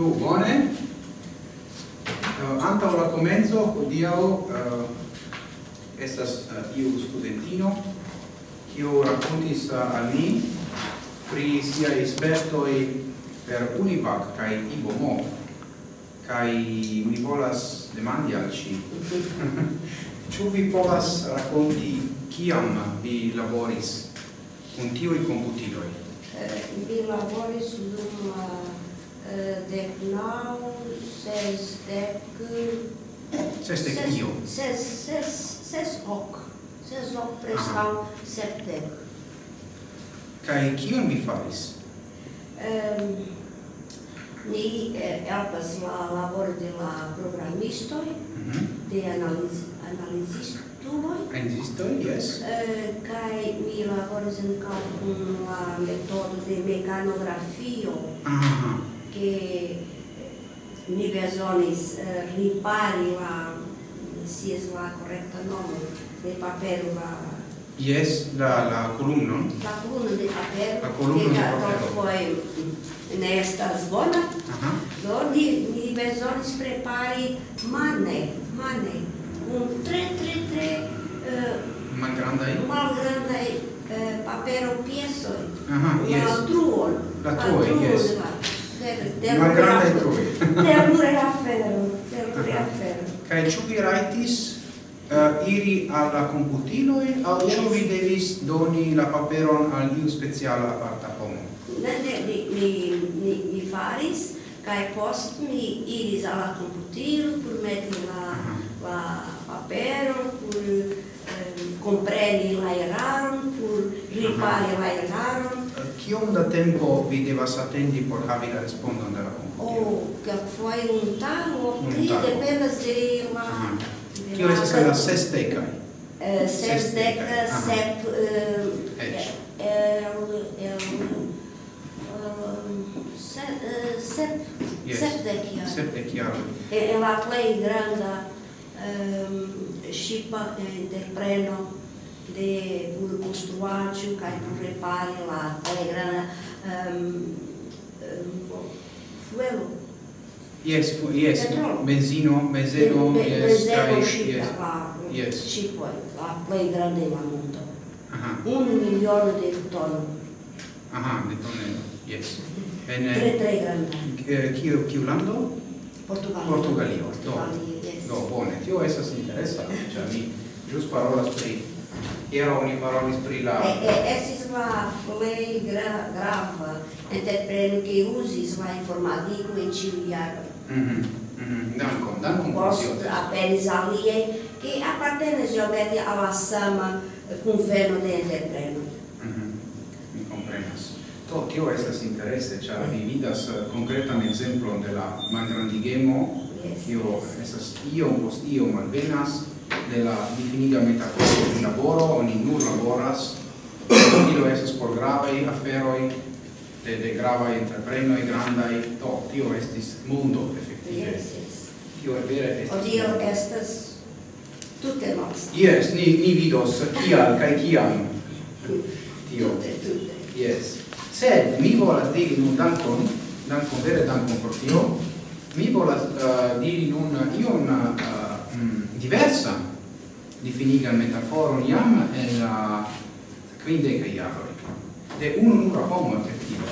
Do, bone. Uh, antau la comenzo, odiao, uh, estas uh, iu studentino, kiu racontis uh, al mi pri sia espertoi per Univac kai IBOMO kai mi volas demandi al ci ciu vi povas raconti kiam vi laboris con tioi computiloi? Eh, vi laboris dum uh, dec nau, sesdec... Sesdec io. Ses, ses, ses hoc. Ses hoc prescau septec. Cae cion vi faris? Um, ni eh, helpas la labor de la programistoi, mm -hmm. de analiz, analizistuloi. Analizistoi, yes. Uh, eh, cae mi laboras ancau cum la metodo de mecanografio. Aha che mi besonis eh, ripari la si es la correcta nome de papel la Yes, la la columna La columna de papel La columno de papel Foi nesta zona. Uh -huh. Do ni ni besonis prepari mane, mane. Un tre tre tre eh uh, malgrandai. Malgrandai eh, papero pieso. Uh -huh, yes. La truol. La truol, yes. La malgrandaj truoj. Terure afero, terure afero. Kaj ĉu vi uh, iri alla computiloi au yes. ciò vi devis doni la paperon al iu speciala aparta homo? Ne, ne, mi, mi, mi, mi faris, cae post mi iris alla computilo pur meti la, la paperon, pur eh, compreni la eraron, pur ripari mhm. vaetarum. Kiom da tempo vi devas attendi por havi la respondon de la computilo? Oh, foi un tago, pli dependas mhm. de la... Kio esas la sesdecai? Sesdec, sep... Sepdec iar. Sepdekia. iar. E la plei granda eh, scipa de eh, preno de duro construaggio che por repari la telegrana ehm, ehm, um, um, fuelo Yes, fu yes, Petrol. benzino, benzeno, Be yes, benzeno ship, yes. la, yes. ship la plei grande la mondo Aha. Un milione de tono. Aha, de tonelo, yes. En, tre, tre eh, grande. Eh, kiu, kiu lando? Portugalio. Portugalio, do. Portugalio, yes. Do, bone, tio esas interesa, cioè mi, gius parolas pri Iero oni parolis pri la... E, e, estis la plei gra, grava entrepreno che usis la informatico in ciu iaro. Mm -hmm. Dankon, dankon pro tio. Post aperis alie, che appartenes giovete alla sama conveno de entrepreno. Mhm. Mi comprenas. To, tio estas interesse, cia vi mm. vidas eh, concretan exemplon de la malgrandigemo, yes, tio yes. estas iom post iom alvenas, della difiniga metaforo di lavoro, oni nur laboras, tio estas por gravaj aferoj, de, de gravaj entreprenoj, grandaj, to, tio estis mundo, efektive. Yes, yes. Tio è vere estis. Odio estas tutte nostre. Yes, ni, ni vidos kial kaj kiam. Tio. Tutte, tutte. Yes. Sed mi volas diri nun dankon, dankon vere dankon por tio, mi volas uh, diri nun ion uh, diversa. Di finiga metaforo iam e la quinde che de un nura homo effettivo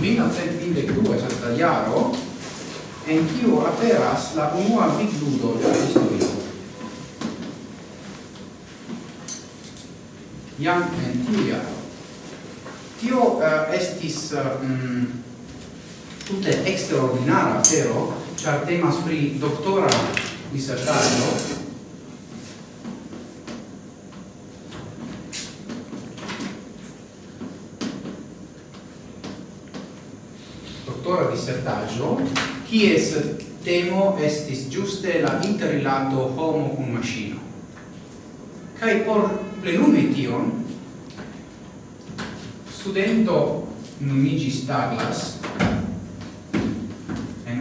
mila cent mille due santa iaro en kiu aperas la unua vigludo de la historio. Iam en tiu iaro tio uh, estis uh, mm, tute extraordinara afero ĉar temas pri doktora disertaĵo doktora disertaĵo kies temo estis giuste la interrilato homo cum maschino. kai por plenumi tion, studento numigis Douglas,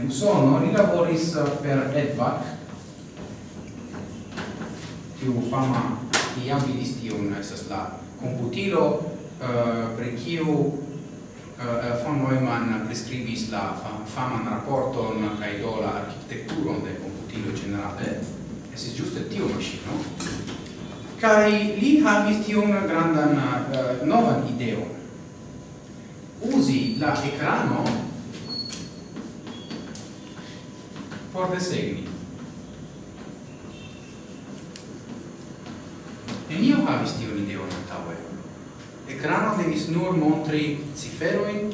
Usono, li lavoris uh, per EDVAC, tiu fama iam vidis tiun, estas la computilo, uh, pri kiu uh, von Neumann prescribis la fam faman rapporton kai do la arkitekturon de computilo generale, esis giuste tiu maŝino, kai li havis tiun grandan uh, novan ideon. Usi la ekrano por desegni. Nenio havis tion ideon E Ekrano tenis nur montri ciferoin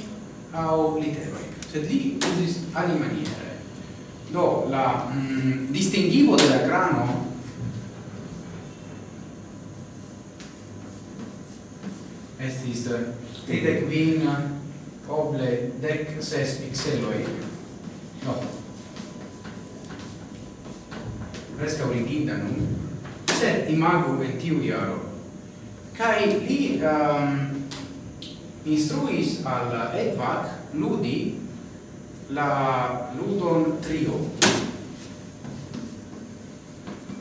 au literoin, sed li usis alimaniere. Do, la mm, distingivo de grano estis eh, tridec vin oble dec ses pixeloi. No, presca originta nun sed imago en tiu iaro? Kai li um, instruis al Edvac ludi la ludon trio.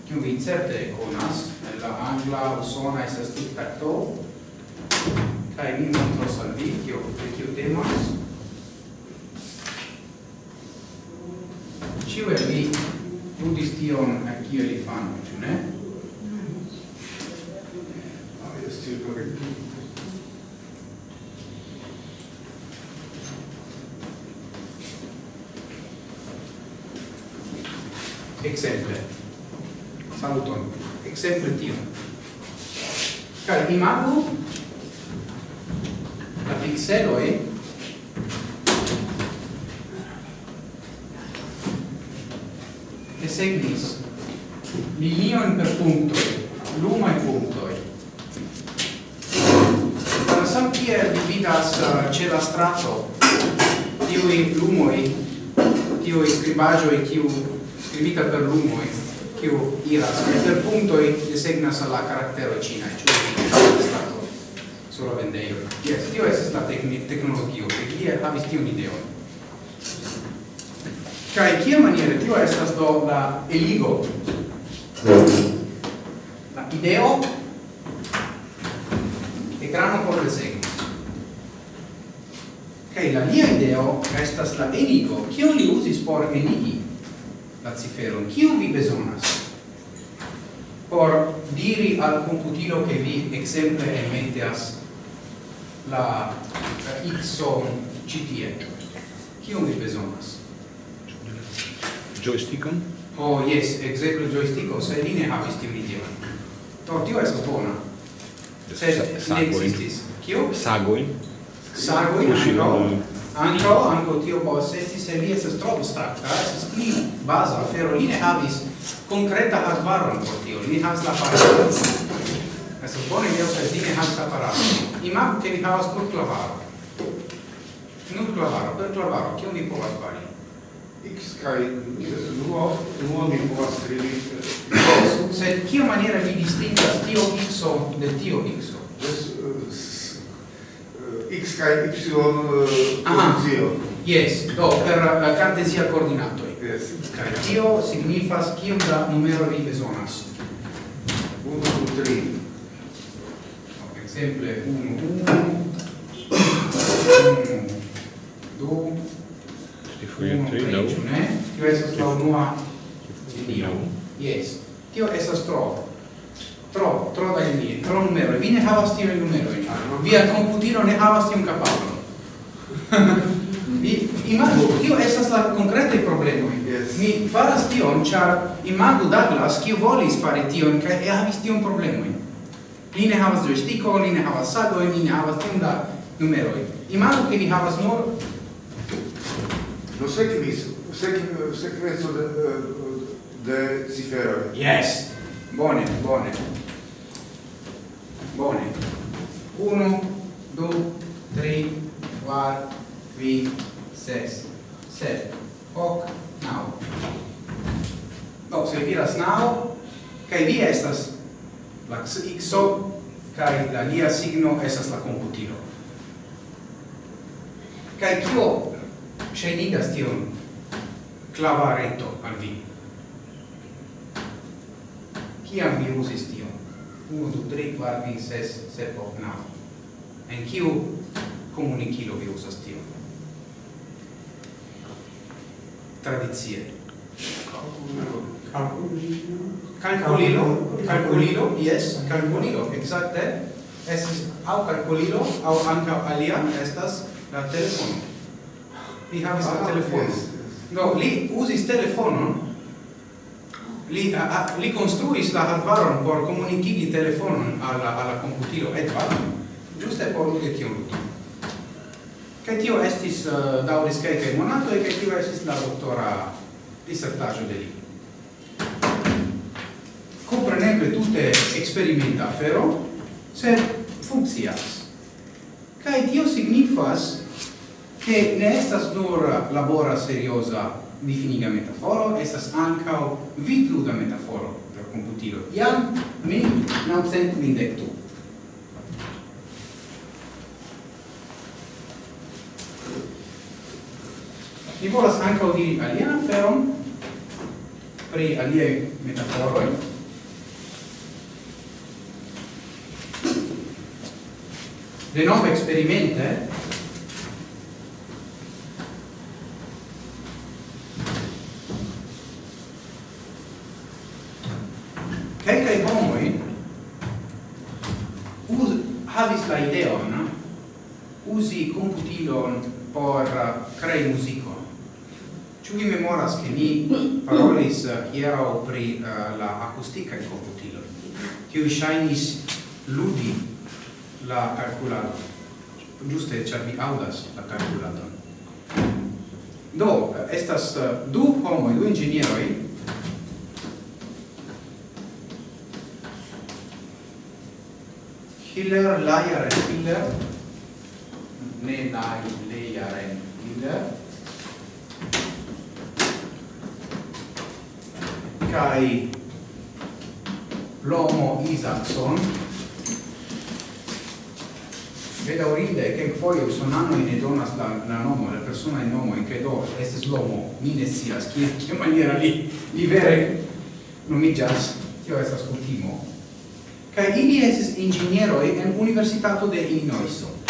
Kiu vi certe conas la angla usona estas tic tac toe kai mi montros al vi kio pri kiu temas. Ciu e vi? studis tion a kio li fanno, ĉu ne? Exemple. Saluton. Exemple tio. Kaj imagu la pixeloj segnis linion per punto, lumai punctoi. Sam kiel vi vidas eh, ce la strato tiui lumoi, tiui scribagioi, tiu scrivita per lumoi, kiu iras, e per punto e desegnas la caractero cinae, ciu strato sulla vendeio. Yes, tio es la tecnologio, e kie havis tion ideon. Cioè, in che maniera tio estas do la eligo? La ideo e grano por resegno. Kaj la mia ideo estas la eligo. Kion li uzis por enigi? la chi Kion vi bezonas? Por diri al computilo che vi exemple emeteas la, la xo citie. Kion vi bezonas? joystickon? Oh, yes, exemple joysticko, se li ne havis tiun ideon. Do, oh, tio estas bona. Se ne existis. Kio? Sagoin. Sagoin, anco. Anco, anco tio povas esti, se li estas tro abstrakta, estas pli baza afero. Li ne havis concreta hardwaron por tio, li ne havis la parado. Estas bona ideo, se li ne havis la parado. Imagu, che li havas nur clavaro. Nur clavaro, per clavaro, kio mi povas fari? x kai nuo nuo mi povas skribi sed kio maniera vi distingas tio x de tio x eh, x kai y eh, funzio yes do per eh, la cartesia coordinato yes kai tio signifas kiom da numero vi bezonas? 1 2 3 esempio 1 1 2 Cifoje tri laŭ. Tio estas la unua linio. yes Tio estas tro. Tro, tro da linie, tro numero. Vi ne havas tiun numerojn. Via komputilo ne havas tiun kapablon. Vi imagu, tio estas la konkretaj problemoj. Yes. Mi faras tion, ĉar imagu Douglas, kiu volis fari tion kaj havis tion problemojn. Li ne havas joystickon, li ne havas sagojn, li ne havas tiun da numeroj. Imagu ke li havas nur Do sekvis, sekv, sekvenco de, de ciferoj. Yes. Bone, bone. Bone. Uno, du, tri, kvar, vi, ses, sed, hoc, nau. Do, se vi diras nau, kai vi estas la xo, kai la lia signo estas la computilo. Kai kio ŝajnigas tion clavareto al vi. Kiam vi usis tion? 1, 2, 3, 4, 5, 6, 7, 8, 9. En kiu comunicilo vi usas tion? Tradizie. Calculilo, calculilo, yes, calculilo, exacte, estis au calculilo, au anca alia, estas la telefono li havis ah, telefonon. Yes, yes. Do, li usis telefonon, li, a, a, li construis la hardwaron por comunicigi telefonon alla, alla computilo Edward, giuste por lude tion ludo. Che tio estis uh, dauris quelcae e che tio estis la doctora dissertaggio de li. Compreneble tutte experimenta afero, sed funccias. Kai tio signifas che ne estas nur labora seriosa difiniga metaforo, estas ancao vidluda metaforo per computilo. Iam min naucent mindectu. Mi volas ancao diri alian aferon pri aliei metaforoi, de nove experimente usi computilon por eh, crei musicon. Ciu vi memoras che mi parolis eh, hiero pri uh, la acustica in computilo, ciu shainis ludi la calculado. Giuste, cia vi audas la calculado. Do, estas du homoi, du ingenieroi, Hiller, Layer e Hiller, medaillearen bide kai Lomo Isaacson bedaurinde che foio sonano in donas la, la nomo la persona in nomo in credo estes Lomo. Mi ne sia schia che maniera li li vere non mi gias tio estas kutimo. Kai ili estes ingegnero en universitato de Illinoiso.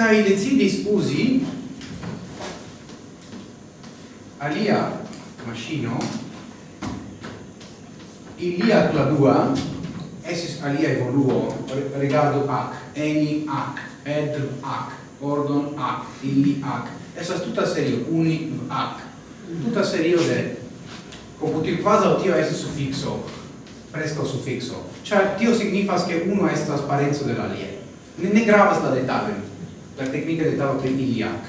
kai decidis uzi alia machino ilia cladua esis alia evoluo regardo ac eni ac ed ac ordon ac illi ac. Esas tuta serio uni ac. Tuta serio de computil quasi tio esis suffixo presto suffixo. Cioè tio signifas che uno è trasparenza dell'alia ne, ne gravas la detaloi la tecnica de tao pri iliac.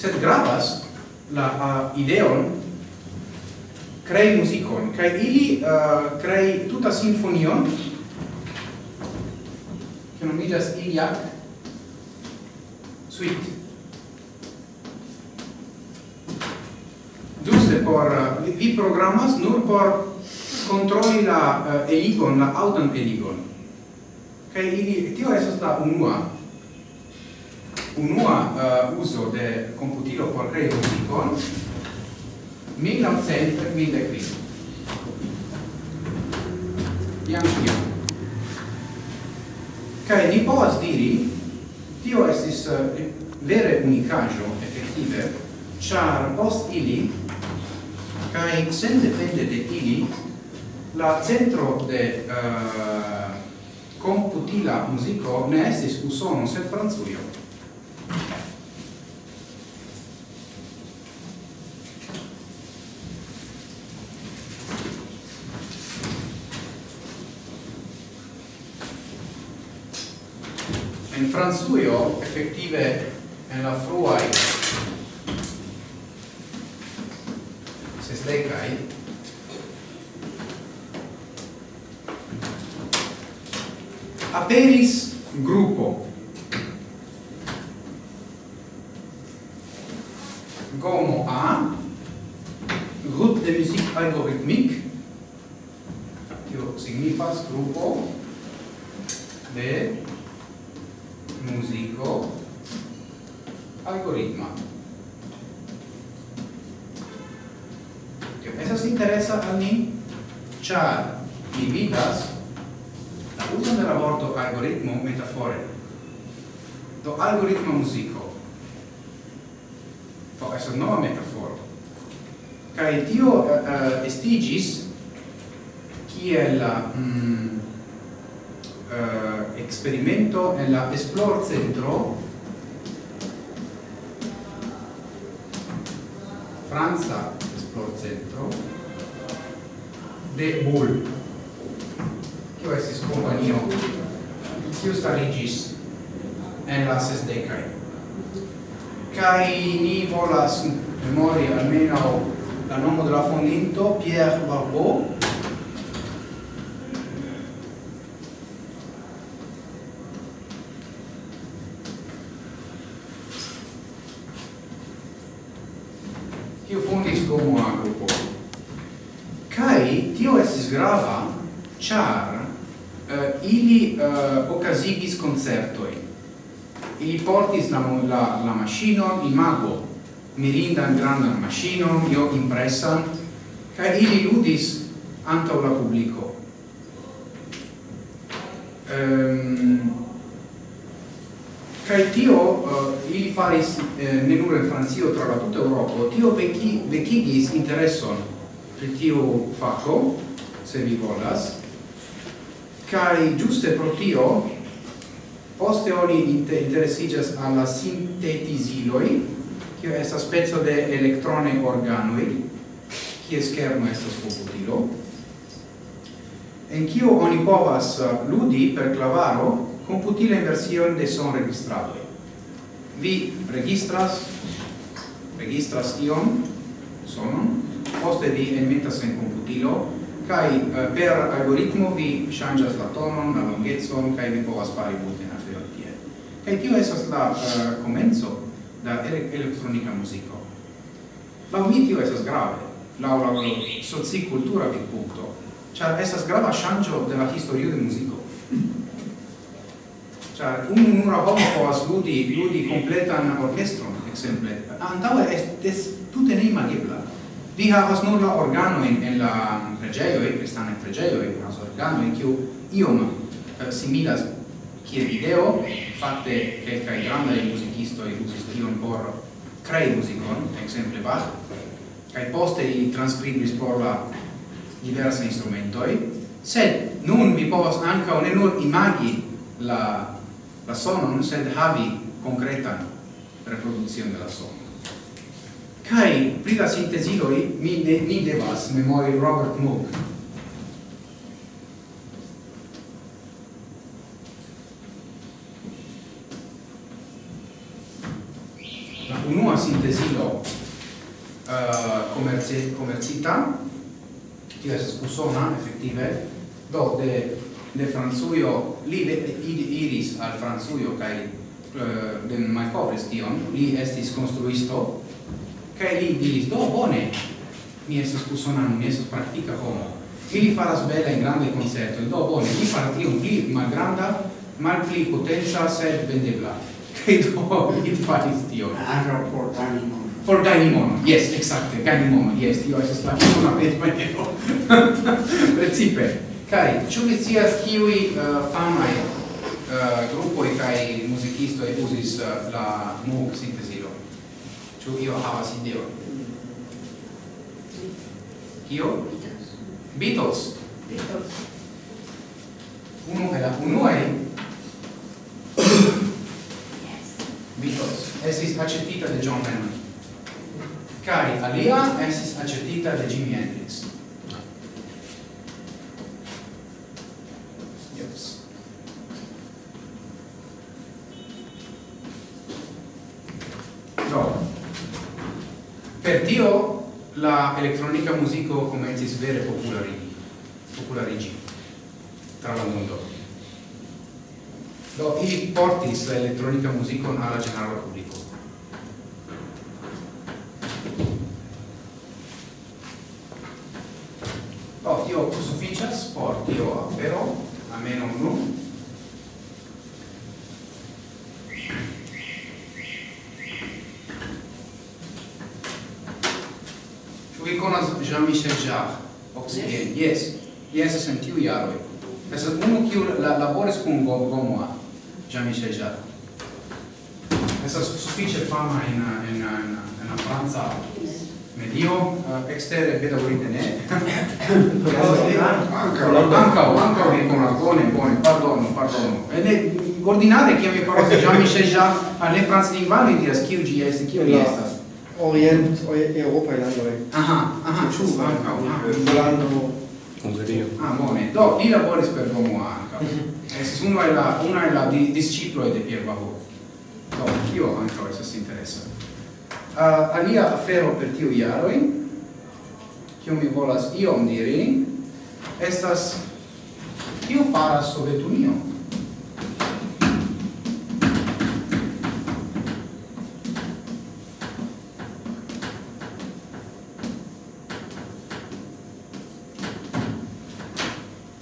Sed gravas la uh, ideon crei musicon, kai ili uh, crei tuta sinfonion che nomigas iliac suite. Giuste por, uh, vi programmas nur por controlli la uh, eligon, la auton eligon. Kaj ili, tio esas la unua unua uh, uso de computilo por crei musicon 1900 mille cri iam tio. kai ni povas diri tio estis uh, vere unicajo effettive char post ili kai sen depende de ili la centro de uh, computila musico ne estis usono sed franzujo Franzuio effettive en la fruai sestecai aperis algoritmo musico. Do estas nova metaforo. Kaj tio uh, uh, estigis kiel mm, uh, experimento en la esplor centro Franza esplor centro de Bull. Kio estis kompanio? Kio starigis en la sesdecai. Cai ni volas memori almeno la nomo della fondinto, Pierre Barbeau, Io fondis como agrupo. Kai tio estis grava, char uh, eh, ili uh, okazigis concertoi. Ili portis la, la, la machino imago, mirindan grandan machino io impressan cae ili ludis antau la publico. ehm Kai tio uh, ili faris eh, ne nur en Francio tra la tutta Europa, tio vecchi vecchigis intereson pri tio faco, se vi volas, Kai giuste pro tio Poste oni inter interesigas alla sintetisiloi, che è sta spezzo de elettrone organoi, che schermo estas computilo, en kio oni povas uh, ludi per clavaro computila inversion de son registrado. Vi registras, registras ion, sonon, poste vi enmetas en computilo, kai uh, per algoritmo vi changas la tonon, la longezon, kai vi povas fari multe Kaj tio estas la eh, uh, komenco da ele elektronika muziko. Laŭ mi tio estas grave, laŭ la soci-kultura vidpunkto, ĉar estas grava ŝanĝo de la historio de muziko. Ĉar unu nura homo povas ludi, ludi kompletan orkestron, ekzemple. Antaŭe estis tute neimagebla. Vi havas nur la organoin en la preĝejoj, kristanaj preĝejoj, havas organojn kiu iom uh, similas kiel video, fakte kelkaj grandaj muzikistoj uzis tion por krei muzikon, ekzemple Bach, kaj poste li transkribis por la diversaj instrumentoj, sed nun mi povas ankaŭ ne nur imagi la la sonon, sed havi konkretan reproduzion de la sono. Kai pri la sintesiloi mi ne, mi devas memori Robert Moog, commerci commercita tio es usona effettive. Do de de franzuio li de, iris al franzuio kai uh, eh, de malcovris tion li estis construisto kai li diris do bone mi estas usonano mi estas praktika homo. Ili faras bela in grande concerto. Do bone li faras tion pli malgranda malpli potenza sed vendebla. Kai do li faris tion. Ankaŭ por animo por gajni monon. Yes, exacte, gajni monon. Jes, tio estas la bona vetmaniero. Precipe. Kai, ĉu vi scias kiuj uh, famaj uh, grupoj kaj muzikistoj uzis uh, la Moog sintezilo? Ĉu io havas ideon? Kio? Beatles. Beatles. Uno el la unuaj Beatles. Esis accettita de John Lennon. kai alia estis accettita de Jimi Hendrix. Yes. Per Dio la elektronika muziko komencis vere popularigi. Popularigi tra la mondo. Do ili portis la elektronika muzikon al la ĝenerala publiko. tio sufficias por tio afero ameno unu Ĉu vi konas Jean-Michel Jarre? Occident, yes. Yes, es en tiu jaroj. Es unu kiu la, laboris kun Gomoa, Jean-Michel Jarre. Es sufiĉe fama en, en, en, en, la Franca Dio eh, extere pedagorite ne. Anca, anca, anca riconagone, bone, pardono, pardono. ne ordinare che mi parlo già mi sei già ah, alle franz linguali diras kiu gi est kiu estas. Orient, Europa landoj. Aha, aha, ah, ĉu anca, Irlando, Hungario. Ah, ah bone. Do, li laboris per domo anca. Estis unu el la, una el la di de Pierre Barreau. Do, kio anca estas interesa uh, alia afero per tiu jaroj kiu mi volas iom diri estas kio faras Sovetunio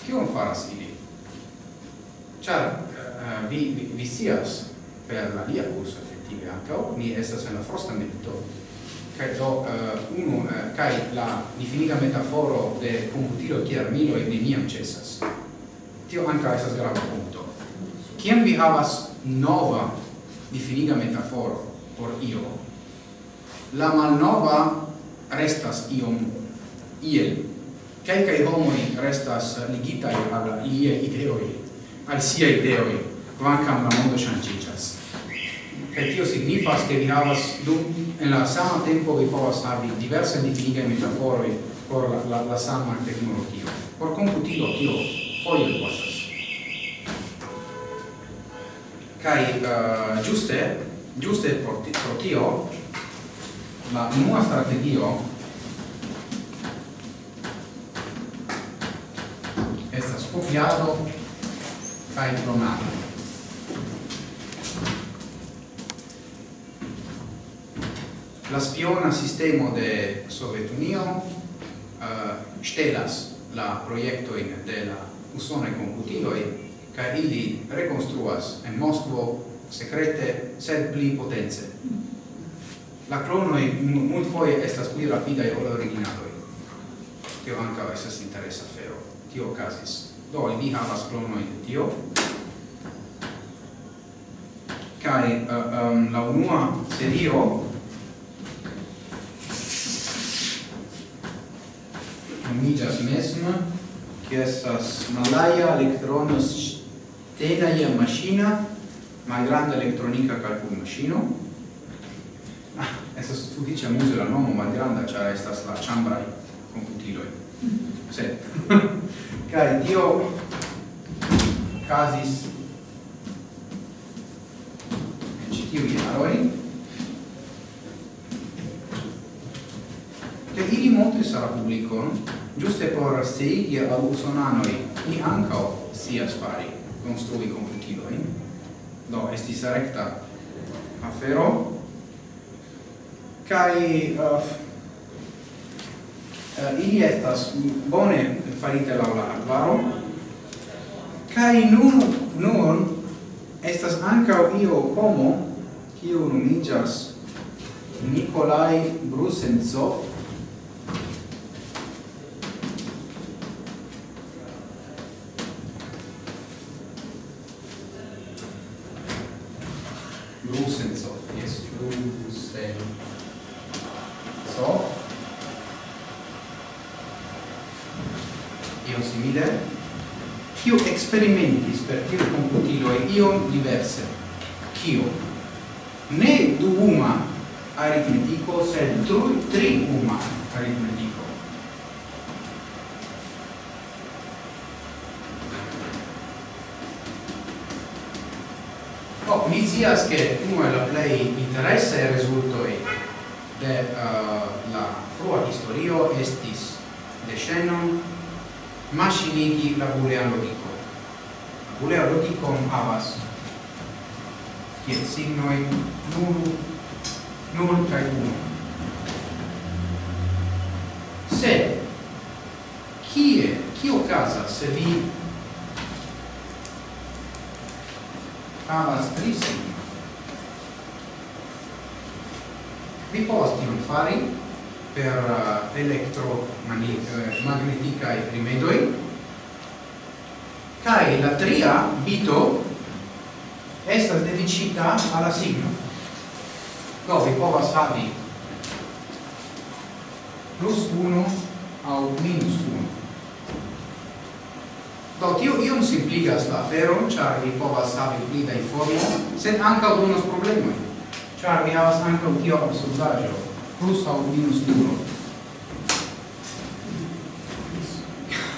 kion faras ili? Ĉar uh, vi, vi, vi scias per alia kurso tie ankaŭ oh, mi estas en eh, eh, la frosta milito kai do uh, unu uh, kaj la definita metaforo de computilo kiel armilo e neniam cesas. tio ankaŭ estas grava punkto kiam vi havas nova definita metaforo por io la malnova restas iom iel Kelkaj homoi restas ligitaj al ilia ideoj, al sia ideoj, kvankam la mondo ŝanĝiĝas. Kaj tio signifas, ke vi havas du en la sama tempo vi povas havi diverse difinite metaforoj por la, la, la sama teknologio. Por komputilo tio foje kostas. Kaj uh, ĝuste, ĝuste por, por tio la unua strategio estas kopiado kaj clonado. la spiona sistemo de Sovetunio eh, uh, stelas la proiecto in de la usone computiloi ca ili reconstruas en Moskvo secrete sed pli potenze. La clonoi mult foie estas pli rapidae ol originaloi. Tio anca estas interesa fero. Tio casis. Do, vi havas clonoi de tio. Kaj uh, um, la unua serio amigas mesma, che estas malaya electronos tenaia machina, malgranda elettronica calcul machino. Ah, estas sufiĉe amuze la nomo malgranda, ĉar estas la ĉambraj komputiloj. Sed, kaj tio casis en ĉi tiuj jaroj, che ili montris al la publiko, no? Giuste por seigi al usonanoi, ni ancao sias fari, construi computiloin. Do, estis recta afero. kai uh, uh, ili estas bone farite laula arbaro, cai nun, nun, estas ancao io homo, kiu numigas Nikolai Brusenzov experimentis per tiu computilo e ion diverse. Kio? Ne duuma aritmetico, sed tru, tri uma aritmetico. Oh, mi scias che uno è la play interesse e risulto e de uh, la frua historio estis de Shannon machinigi la boolean logico Kuleo logikon havas kiel signoi nul, nul kaj uno. Se, kie, kio okazas se vi havas tri signoi? Vi povas tion fari per uh, elektromagnetikaj eh, rimedoj, Kai la tria bito estas dedicita alla signo. Do vi povas havi plus 1 au minus 1. Do tio iom simpligas la afero, char vi povas havi pli da informo, sed anca donos problemoi, char vi havas ankaŭ tio absurdaggio, plus au minus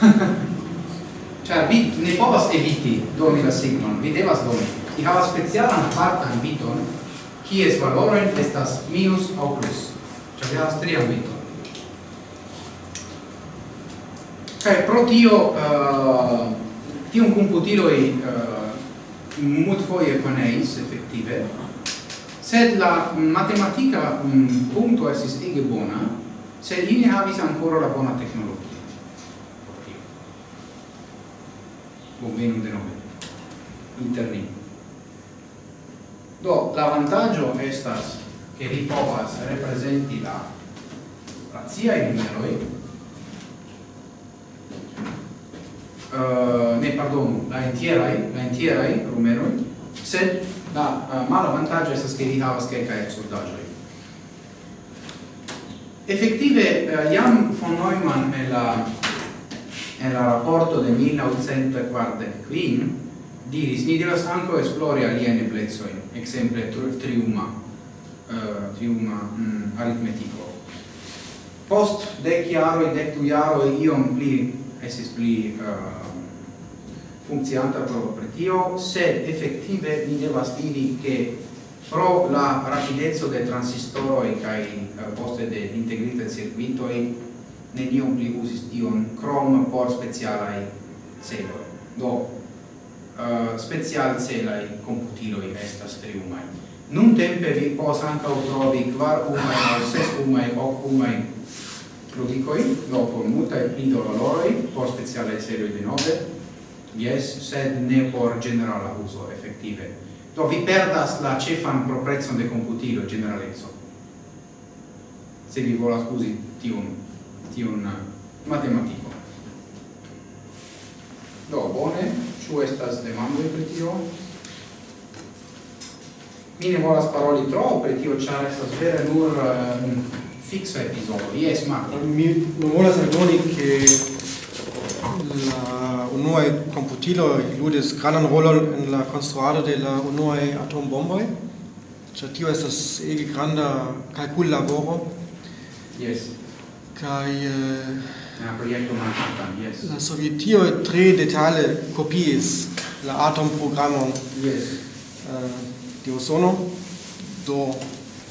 1. Ĉar vi ne povas eviti doni la signon, vi devas doni. Vi havas specialan partan biton, kies valoren estas minus au plus. Ĉar vi havas trian biton. Kaj pro tio, uh, tiun computiloj uh, multfoje koneis, effettive, sed la matematica um, mm, punto esis ege bona, sed ili havis ancora la bona tecnologia. o de denome interni. Do, la vantaggio estas che vi povas representi la razia in numeroi uh, eh, ne pardon, la entierai, la entierai numeroi sed la eh, uh, mala vantaggio estas che vi havas kelkaj absurdaĵoj. effettive uh, eh, jam von Neumann e la en la rapporto de 1945 diris ni devas anco esplori alieni plezoin, exemple triuma, uh, triuma mm, aritmetico. Post dec iaroi, dec tu iaroi, iom pli, esis pli eh, uh, funzionanta pro pretio, sed effettive ni devas diri che pro la rapidezzo de transistoroi kai uh, eh, poste de integrita circuitoi neniom pli usis tion krom por specialai celoi. Do, uh, special celai computiloi estas triumai. Nun tempe vi pos anca trovi kvar umai, o ses umai, hoc umai ludicoi, dopo multae pli doloroi, por specialai celoi de nove, yes, sed ne por generala uso, effettive. Do, vi perdas la cefan proprezzon de computilo, generalezzo, se vi volas usi tiun tiun matematico. Do, bone, ciu estas demandoi per tio? Mi ne volas paroli tro per tio, char estas vere nur um, fiksa epizodo. Jes, Marco? Mi volas aldoni, che la unuae computilo ludis granan rolon in la construado de la unuae atombomboi. Ĉar tio estas ege granda kalkullaboro. Yes kai la proiecto Manhattan yes. la sovietio tre detale copies la atom programon yes. Eh, uh, di usono do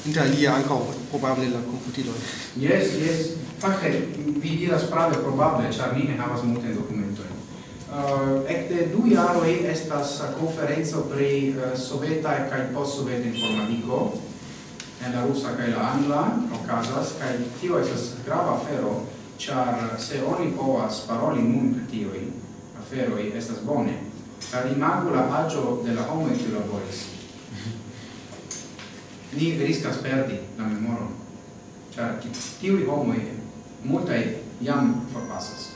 interalie anche probable la computilo. Yes yes. Fakte vi diras prave probable ĉar mi ne havas multe dokumentoj uh, eh, ecte du jaroj estas konferenco pri uh, soveta kaj post-soveta informadiko en la rusa kaj la angla okazas kaj tio estas grava afero ĉar se oni povas paroli nun pri tiuj aferoj estas bone. Sed imagu la aĝo de la homoj kiu laboris. Ni riskas perdi la memoron ĉar tiuj homoj multaj jam forpasas.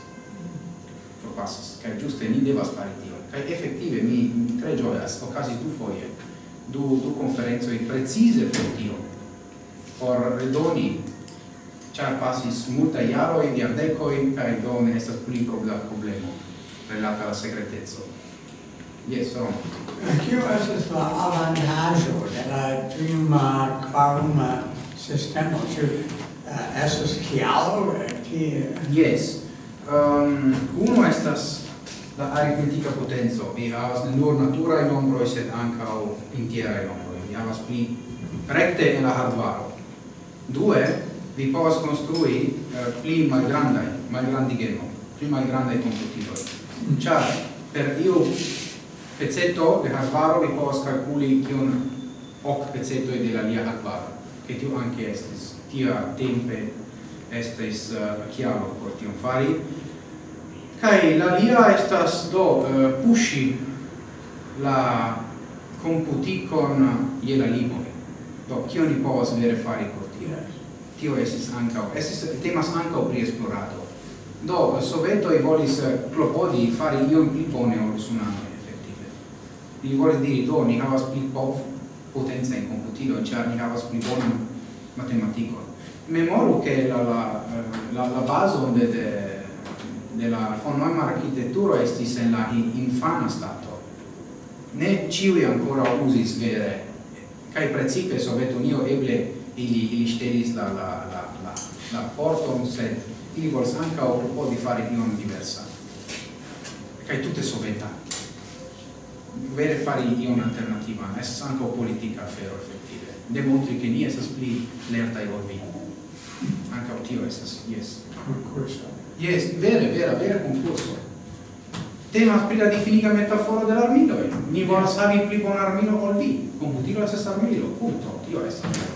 Forpasas kaj ĝuste ni devas fari tion. Kaj efektive mi tre ĝojas okazis du foje du du konferencoj precize pro tio por redoni char pasis multa iaro in diardeco in kai do ne estas pli problemo relata alla segretezzo yes so kio estas la avantaggio de la prima quaruma sistema ĉu uh, estas kialo? Tie yes um, ehm, uno estas la aritmetica potenzo vi havas ne nur natura in nombro sed ancao in nombro vi havas pli rekte en la hardware Due, vi povas construi uh, eh, pli malgrandai, malgrandigemo, pli malgrandai computiloi. Ciar, per iu pezzetto de hardware vi povas calculi kion hoc pezzetto de la lia hardware che tu anche estis. Tia tempe estis eh, uh, chiaro por tion fari. Cai la lia estas do eh, uh, pushi la computicon je la limoi. Do, cion ni povas vere fari così? tio esis ancao, esis temas ancao pri esplorado. Do, sovetoi volis eh, clopodi fari ion pli bone ol sunano, effettive. Li volis diri, do, ni havas pli pov potenza in computilo, cia ni havas pli bonan matematicon. Memoru che la, la, la, la baso de, de, de la von Neumann architetturo estis en la in, infana stato. Ne ciui ancora usis vere, cae precipe Sovetunio eble ili ili ŝtelis la la la la la porton se ili vols ankaŭ di fare ion diversa. Kaj tutte soveta. Vere fari ion alternativa estas ankaŭ politica afero efektive. Demontri che ni esas pli lerta i volvi anca o tio esas yes yes jes vere vera vera konkurso temas pri la difiniga metaforo de l'armilo. Ni volas havi pli bon armilo ol vi. Computilo esas armilo, punto. Tio estas.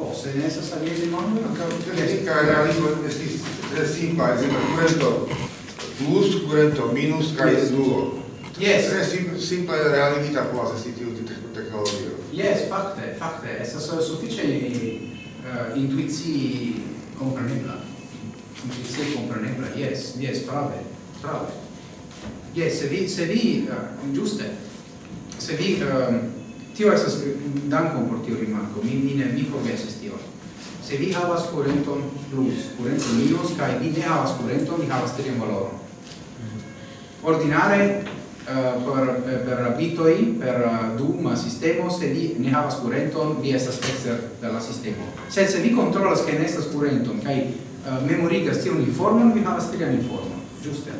Oh, cose, ne senso che il mondo non caratteristica realismo lingua è simpla, è questo plus curento minus kai duo. Yes, è simpla la lingua quasi si te- uti tecnologia. Yes, fakte, fakte, essa so sufficiente uh, eh, intuizi comprenebla. Intuizi comprenebla, yes, yes, prave, prave. Yes, se vi, se vi, uh, giuste, se vi, um, tio estas dankon por tio rimarko. Mi mi ne mi forgesis tio se vi havas kurenton plus kurenton minus kaj vi ne havas kurenton vi havas tri valoron. Ordinare uh, per per bitoi per uh, duma sistemo se vi ne havas kurenton vi estas ekster de la sistemo. Sed se vi kontrolas ke ne estas kurenton kaj uh, memorigas tion informon vi havas trian informon. Ĝuste.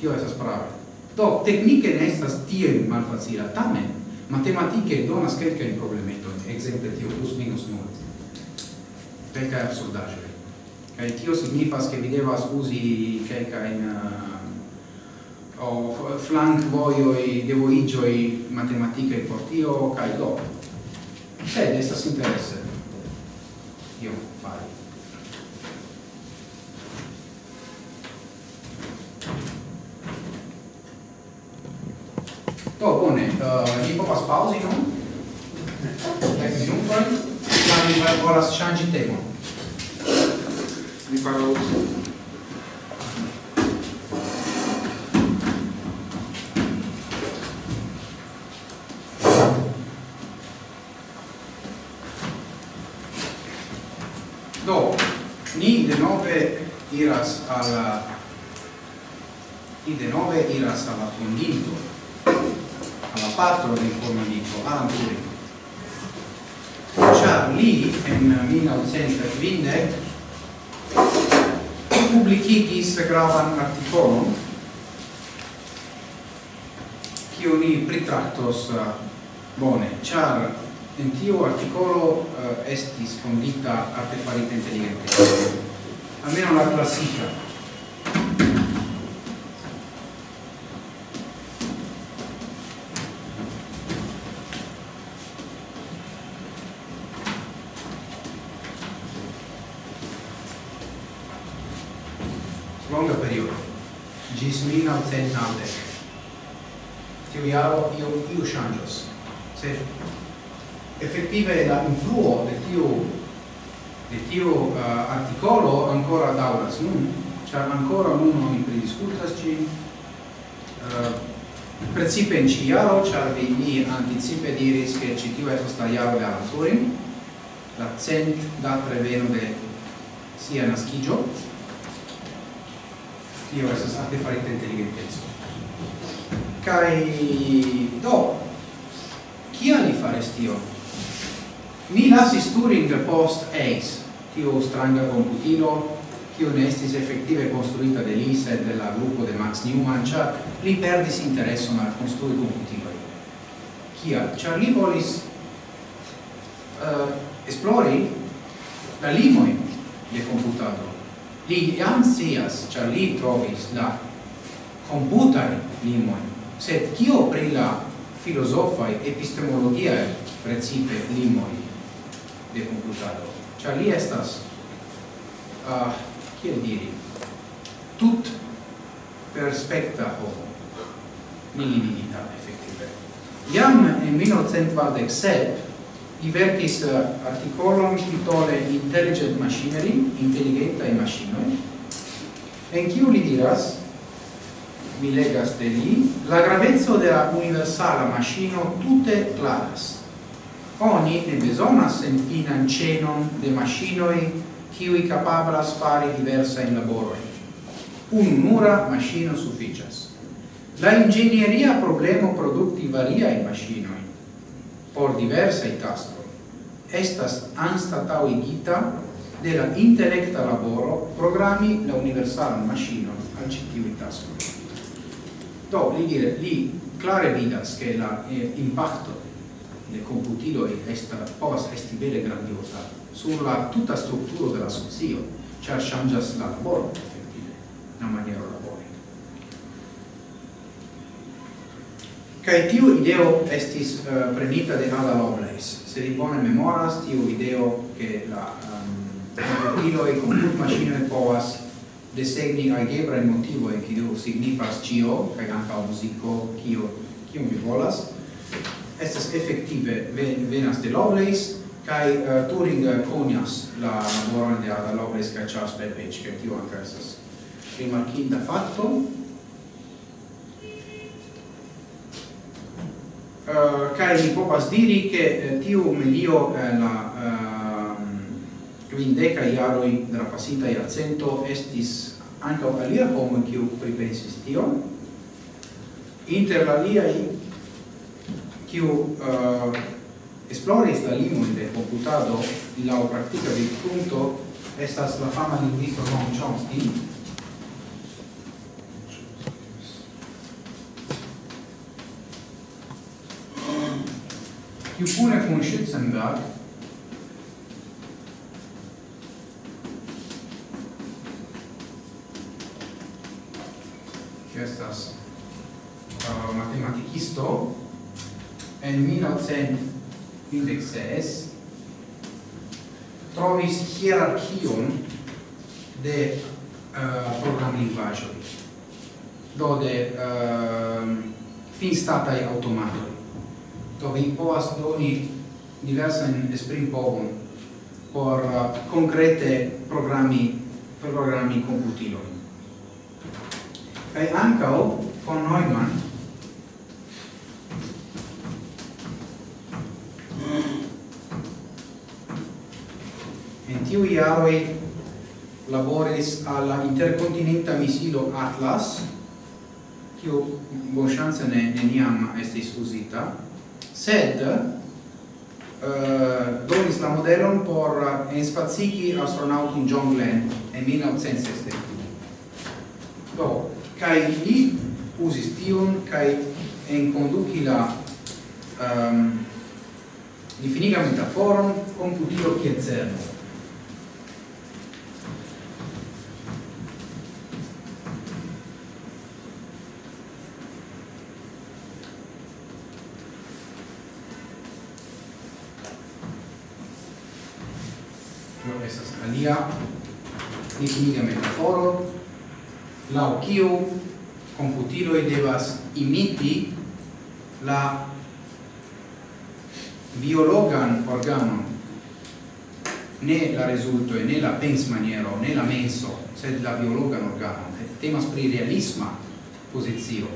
Tio estas prava do teknike ne estas tiel malfacila. Tamen matematike donas kelkajn problemetojn, ekzemple tio plus minus nul, kelkaj absurdaĵoj. Kaj tio signifas, ke vi devas uzi kelkajn eh, uh, devo flankvojoj, devoiĝoj matematikaj por tio kaj do. Sed estas interese. Io fari. Do, bone, uh, ni povas pauzi non? Dec minutoj. la mi volas ŝanĝi temon. Mi parolos. Do, ni denove iras al ni denove iras al la fondinto patro di Fornamico, Alan Turing. Già lì, in 1920, publicigis gravan articolon kiu ni pritractos uh, bone, char en tiu articolo uh, estis fondita artefarita intelligente, Almeno la classica ancora uno mi prediscutas ci uh, principe in ci iaro, char vi mi anticipe diris che ci tiu estos la iaro de Araturin, la cent da preveno de sia nascigio, tio estos artefarita intelligentezzo. Cai, do, Kia li fares tio? Mi lasis Turing post ACE, tio stranga computilo, tio ne estis effettive construita de Lisa e della gruppo de Max Newman, cia li perdis intereson al construi computiloi. Cial? Cia li volis uh, esplori la limoi de computado. Li jam sias, cia li trovis la computai limoi, sed cio pri la filosofai epistemologiae principe limoi de computado. Cia li estas uh, kiel diri, tut perspecta homo, minimigita, effettive. Iam in 1947 li verkis eh, articolon titole Intelligent Machinery, Intelligentai Machinoi, en kiu li diras, mi legas de li, la gravezzo de la universala machino tutte claras. Oni ne besonas en finan cenon de machinoi kiui capablas fari diversa in laboro. Un mura machino sufficias. La ingegneria problemo producti varia in maschino por diversa i tasto. Estas anstatau igita de la intellecta laboro programmi la universal machino al citiu tasto. Do, li dire, li clare vidas che la eh, impacto de computilo esta povas bele grandiosa sur la tutta strutturo della socio, char changas la laboro, effettive, la maniera labori. Kai tiu ideo estis uh, prenita de Ada Lovelace. Se li bone memoras tiu ideo che la ehm, computilo um, e comput machine povas desegni algebra in motivo e kiu signifas cio, kai anca musico, kio, kio mi volas, estas effettive venas de Lovelace, kai uh, Turing uh, conias la laboron de Ada Lovelace kai Charles Babbage ke tio ankaŭ estas rimarkinda fakto Uh, kai mi povas diri che tio tiu melio eh, la uh, quindeca iaroi della passita iarcento estis anca alia homo kiu pripensis tion. Inter la aliai kiu uh, Esploris la limon de computado la practica de punto estas la fama lingvisto Noam Chomsky kiu kune kun Schützenberg estas uh, matematicisto en 1900 kvindec ses trovis hierarchion de uh, programlingvaĵoj do de uh, finstataj aŭtomatoj do vi povas doni diversajn esprimpovon por uh, concrete programmi per programi komputilojn kaj von Neumann En tiu iaroi laboris alla intercontinenta misilo Atlas, kiu bonŝance ne neniam estis uzita, sed uh, donis la modelon por enspacigi astronautin John Glenn en 1960. Do, kai li uzis tion kai enconduci la um, Difiniga metaforon computilo qui cerno. Tio estas alia difiniga metaforo lau kiu computiloi devas imiti la biologan organon. Ne la resulto e ne la pens maniero ne la menso sed la biologan organon. Et temas pri realisma posizio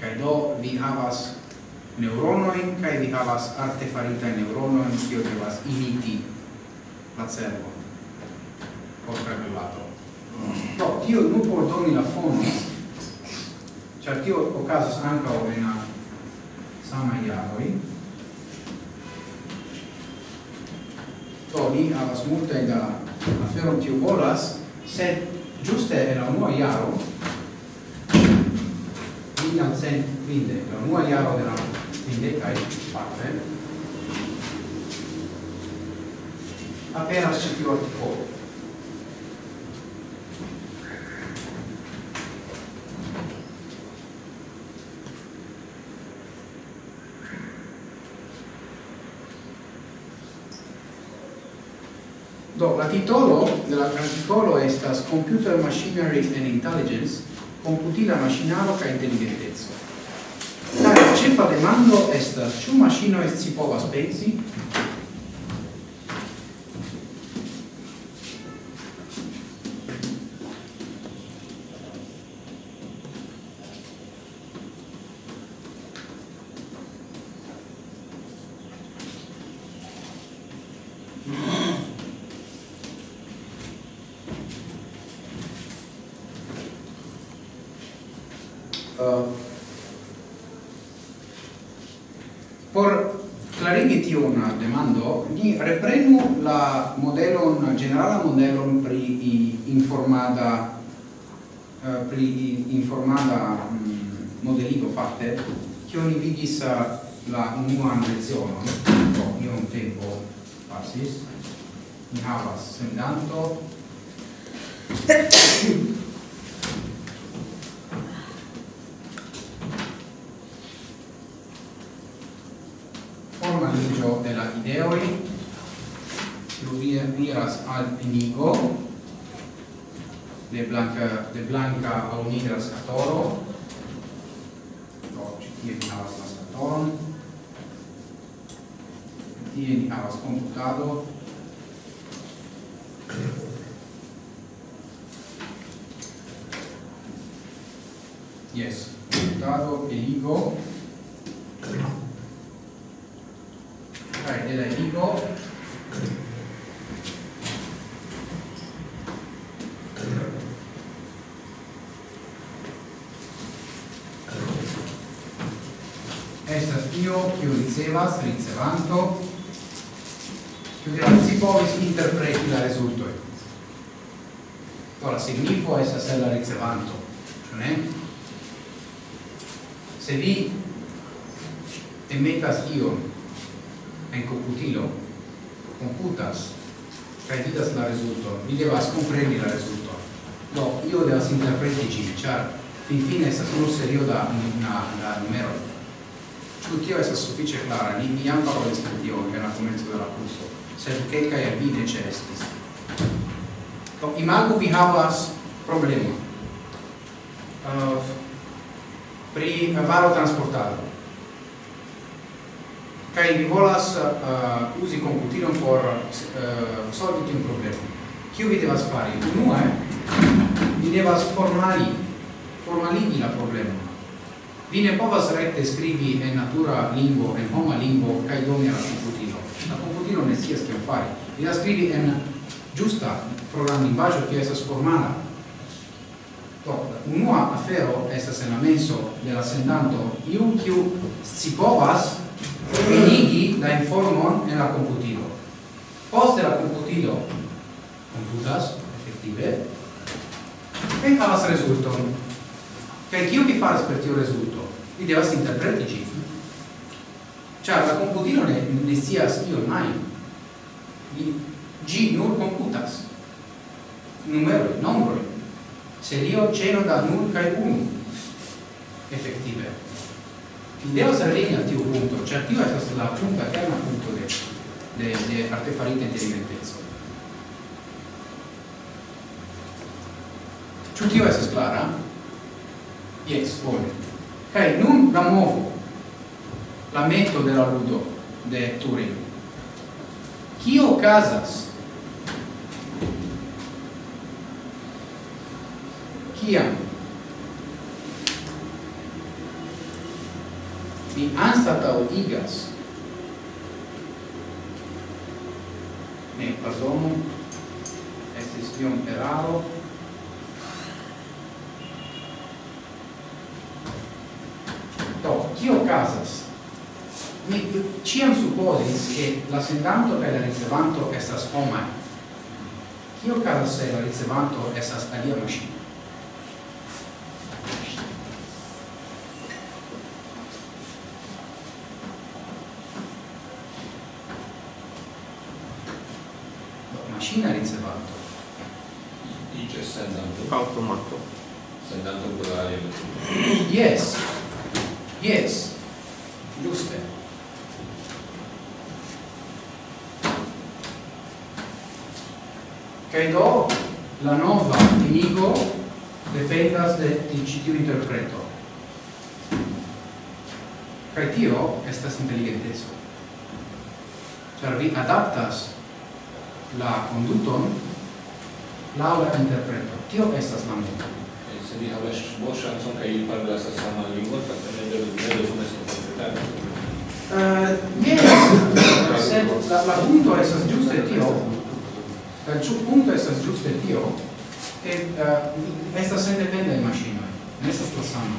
kai do vi havas neuronoin kai vi havas artefarita neuronoi kiu devas imiti la cervo por regulato do no, tio nu por doni la fono cioè tio okazas ankaŭ en samaj jaroj. do ni havas multe da afero tiu volas sed giuste en la unua jaro mil quinde la unua jaro de la quindecaj parte aperas ĉi tiu artikolo titolo de la articolo estas Computer Machinery and Intelligence, computila machinaro ca inteligenteco. La ĉefa demando estas ĉu maŝinoj scipovas pensi che oni vidis eh, la unuan lecionon, io un tempo passis mi havas sendanto, forma ligio de la ideoi, Rubia miras al inigo, de blanca, de blanca a nigra scatoro, tie ni havas translatoron, tie ni havas computado, yes, computado, eligo, della Svizzerlando si povis interpreti la rezultoj. Do la signifo estas en la ricevanto, ĉu ne? Se vi emetas io in komputilo, computas e vidas la rezulto, mi devas kompreni la rezulton. no, io devo interpreti ĝin, ĉar finfine estas nur serio da na, da numero. Ĉu tio estas clara, klara? Ni, ni jam parolis pri che en la komenco de la kurso, sed kelkaj el vi ne. Do vi havas problema. uh, pri varo transportado. Kai vi volas uh, uzi computilon por uh, solvi tiun problemon. Kiu vi devas fari? Unue, eh? vi devas formali, formaligi la problemon vi ne povas recte scrivi en natura lingvo, en homa lingvo, cae doni alla computilo. La computilo ne scias kion fari. Vi la scrivi en giusta programlingvaggio che esas formala. Do, unua afero estas en la menso de la sendanto iu kiu scipovas venigi la informon en la computilo. Poste la computilo computas, effettive, e havas resulton. Kaj kiu vi faras per tiu rezulto? vi devas interpreti ĝin. Ĉar la komputilo ne, ne scias ion ajn ĝi nur komputas. Numero nombroj. Serio ĉeno da nur kaj unu. Efektive. Vi devas arrivi al tiu punto ĉar tio estas la punta kerna punto de de, de artefarita inteligenteco. Ĉu tio estas klara? Jes, bone ok, nun la muovo la metto de ludo de Turing. Kio okazas? Kiam? Mi anstataŭigas Ne, pardonu, estis iom eraro, Kio casas? Mi ciam supposis che la sendanto per la ricevanto estas homai. Kio casas se la ricevanto estas alia machino? adaptas la conduton la la interpreto. Tio estas la mono. Eh, se vi havas ŝancon kaj ili parolas la saman lingvon, fakte ne devas bezonas interpretado. Uh, eh, yes, sed la, la punto estas ĝuste tio, eh, la punto estas ĝuste tio, che uh, estas sendependaj maŝinoj, ne estas la sama.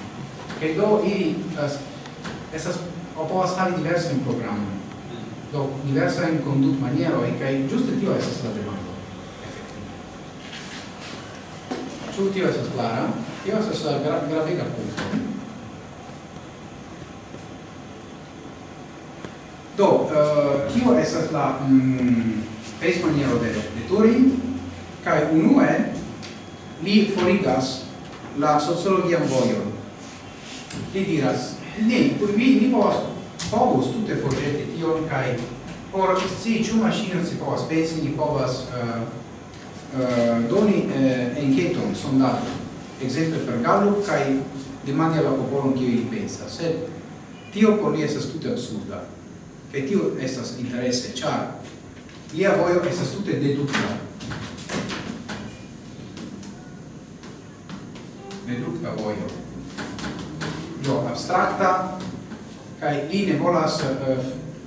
Kaj do ili uh, estas povas havi diversajn programojn do diversa in conduct maniero e kai giuste tio estas la demando Ĉu tio estas clara? Tio estas la gra gravega punto. Do, uh, kio estas la mm, face maniero de, de Turing? uno unue, li forigas la sociologian vojon. Li diras, ne, vi, ni povas povus tute forgeti tion kaj por si ĉu maŝino si povas pensi ni povas uh, uh, doni uh, enketon sondado ekzemple per Gallup kaj demandi al la popolon kio ili pensas. Sed tio por li estas tute absurda kaj tio estas interese ĉar lia vojo estas tute dedukta. Dedukta vojo. Do abstrakta kai li ne volas uh,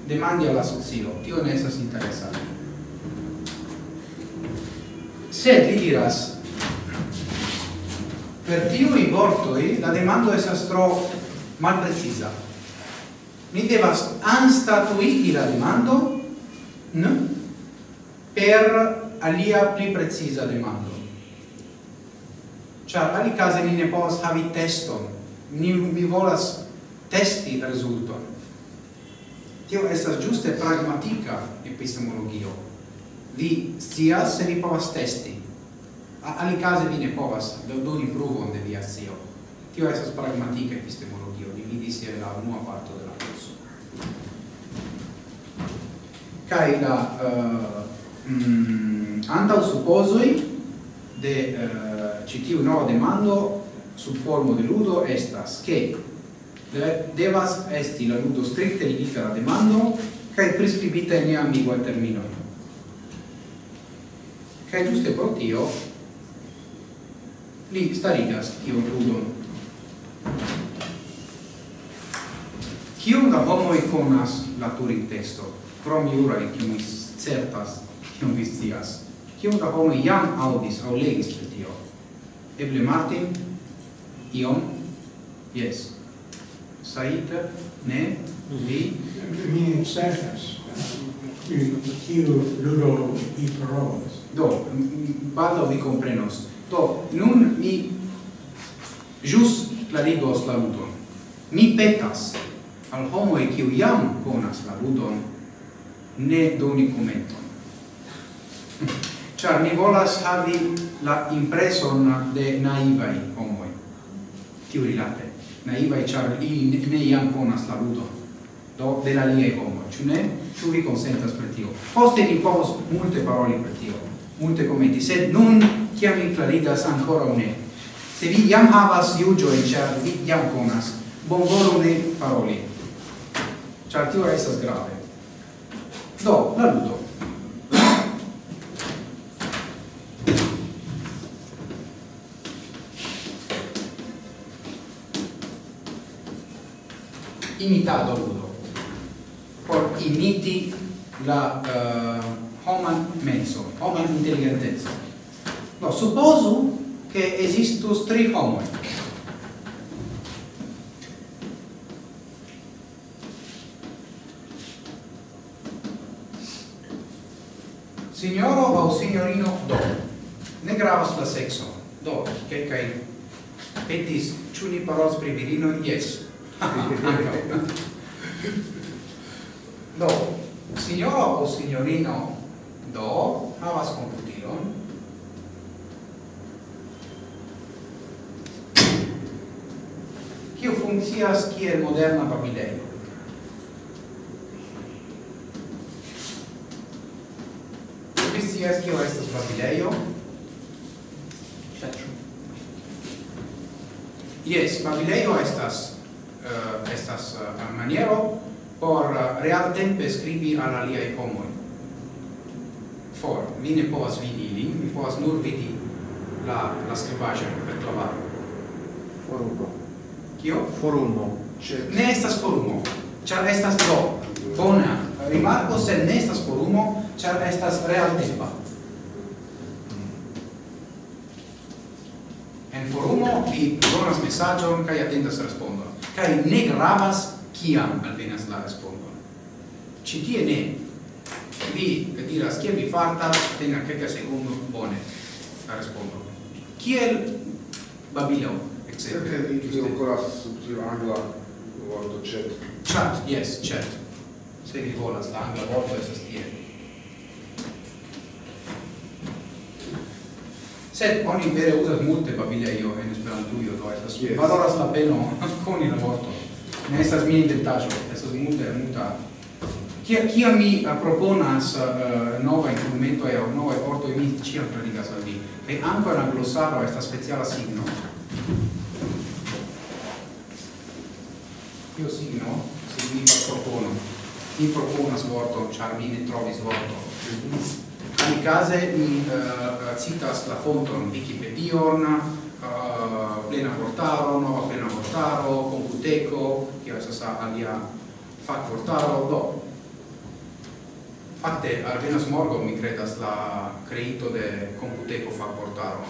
demandi alla socio. Tio ne estas interesante. Sed li diras per tiu i vortoi la demando estas tro malprecisa mi devas anstatuigi la demando n per alia pli precisa demando. Ciar, ali case ni ne povas havi teston, ni mi volas testi resulton. Tio estas giuste pragmatica epistemologio. Vi scias se vi povas testi. A ali case vi ne povas doni pruvon de via scio. Tio estas pragmatica epistemologio. vi vidis je la unua parto de la curso. Kai la uh, mm, antau supposoi de uh, citiu nova demando sub formo de ludo estas che devas esti la ludo stricte ligita alla demando kai prescribita in ambigua termino. kai giuste pro tio li starigas tio ludo Kiom da homo conas la Turing testo? Krom juraj, kiun vi certas, kiom vi scias. Kiom da homo jam audis aŭ legis pri tio? Eble Martin? Iom? Yes. Saita, ne, vi? Mi certas, kiu ludo i provas. Do, baldo vi comprenos. Do, nun mi jus clarigos la ludon. Mi petas al homoi kiu jam conas la ludon ne doni commenton. Char mi volas havi la impreson de naivai homoi, tiu rilate naivai, char ili ne iam conas la ludo, do de la lie homo, ciu ne? Ciu vi consentas per tio? Poste ni povos multe paroli per tio, multe commenti, sed nun ciam ni claridas ancora o ne. Se vi iam havas iugioe, char vi iam conas, bon volo ne paroli, char tio esas grave. Do, la ludo. imitado ludo por imiti la uh, homan menso homan intelligentezza no supposu che esistus tri homoi. Signoro o signorino do ne gravas la sexo. Do che kai petis ĉu ni parolas pri virino yes, do, signoro o signorino do havas computilon, Kio funkcias kiel moderna babilejo. Vi scias kio estas babilejo? Jes, babilejo estas uh, estas uh, maniero por uh, real tempe scribi al aliai homoi. For, mi ne povas vidi ili, mi povas nur vidi la, la scribagia per clavaro. Forumo. Kio? Forumo. Ne estas forumo, char estas do. Bona rimarco, se ne estas forumo, char estas real tempa. en forumo vi donas mesaĝon kai atendas respondon. Kai ne gravas kiam alvenas la respondon. Ci tie ne. Vi diras, kiel vi fartas, tenga kelka secondo, bone, la respondo. Kiel babilao, etc. Perché io ancora subtilo angla vorto chat. Chat, yes, chat. Se vi volas la angla vorto, esas tie. sed oni vere uzas multe babilejo en Esperantujo, do estas yes. valoras la peno koni la vorton. Ne estas mia inventaĵo, estas multe multa. Kia kia mi uh, proponas uh, eh, nova instrumento e nova vorto mi ĉiam predigas al vi. Kaj ankaŭ la glosaro estas speciala signo. Tio signo signifas propono. Mi proponas vorton, ĉar mi ne trovis vorton. Anicase mi uh, citas la fonton Wikipedion, uh, plena vortaro, nova plena vortaro, computeco, che esas alia fac vortaro, do. Fakte, alvenas morgo mi credas la creito de computeco fac vortaro,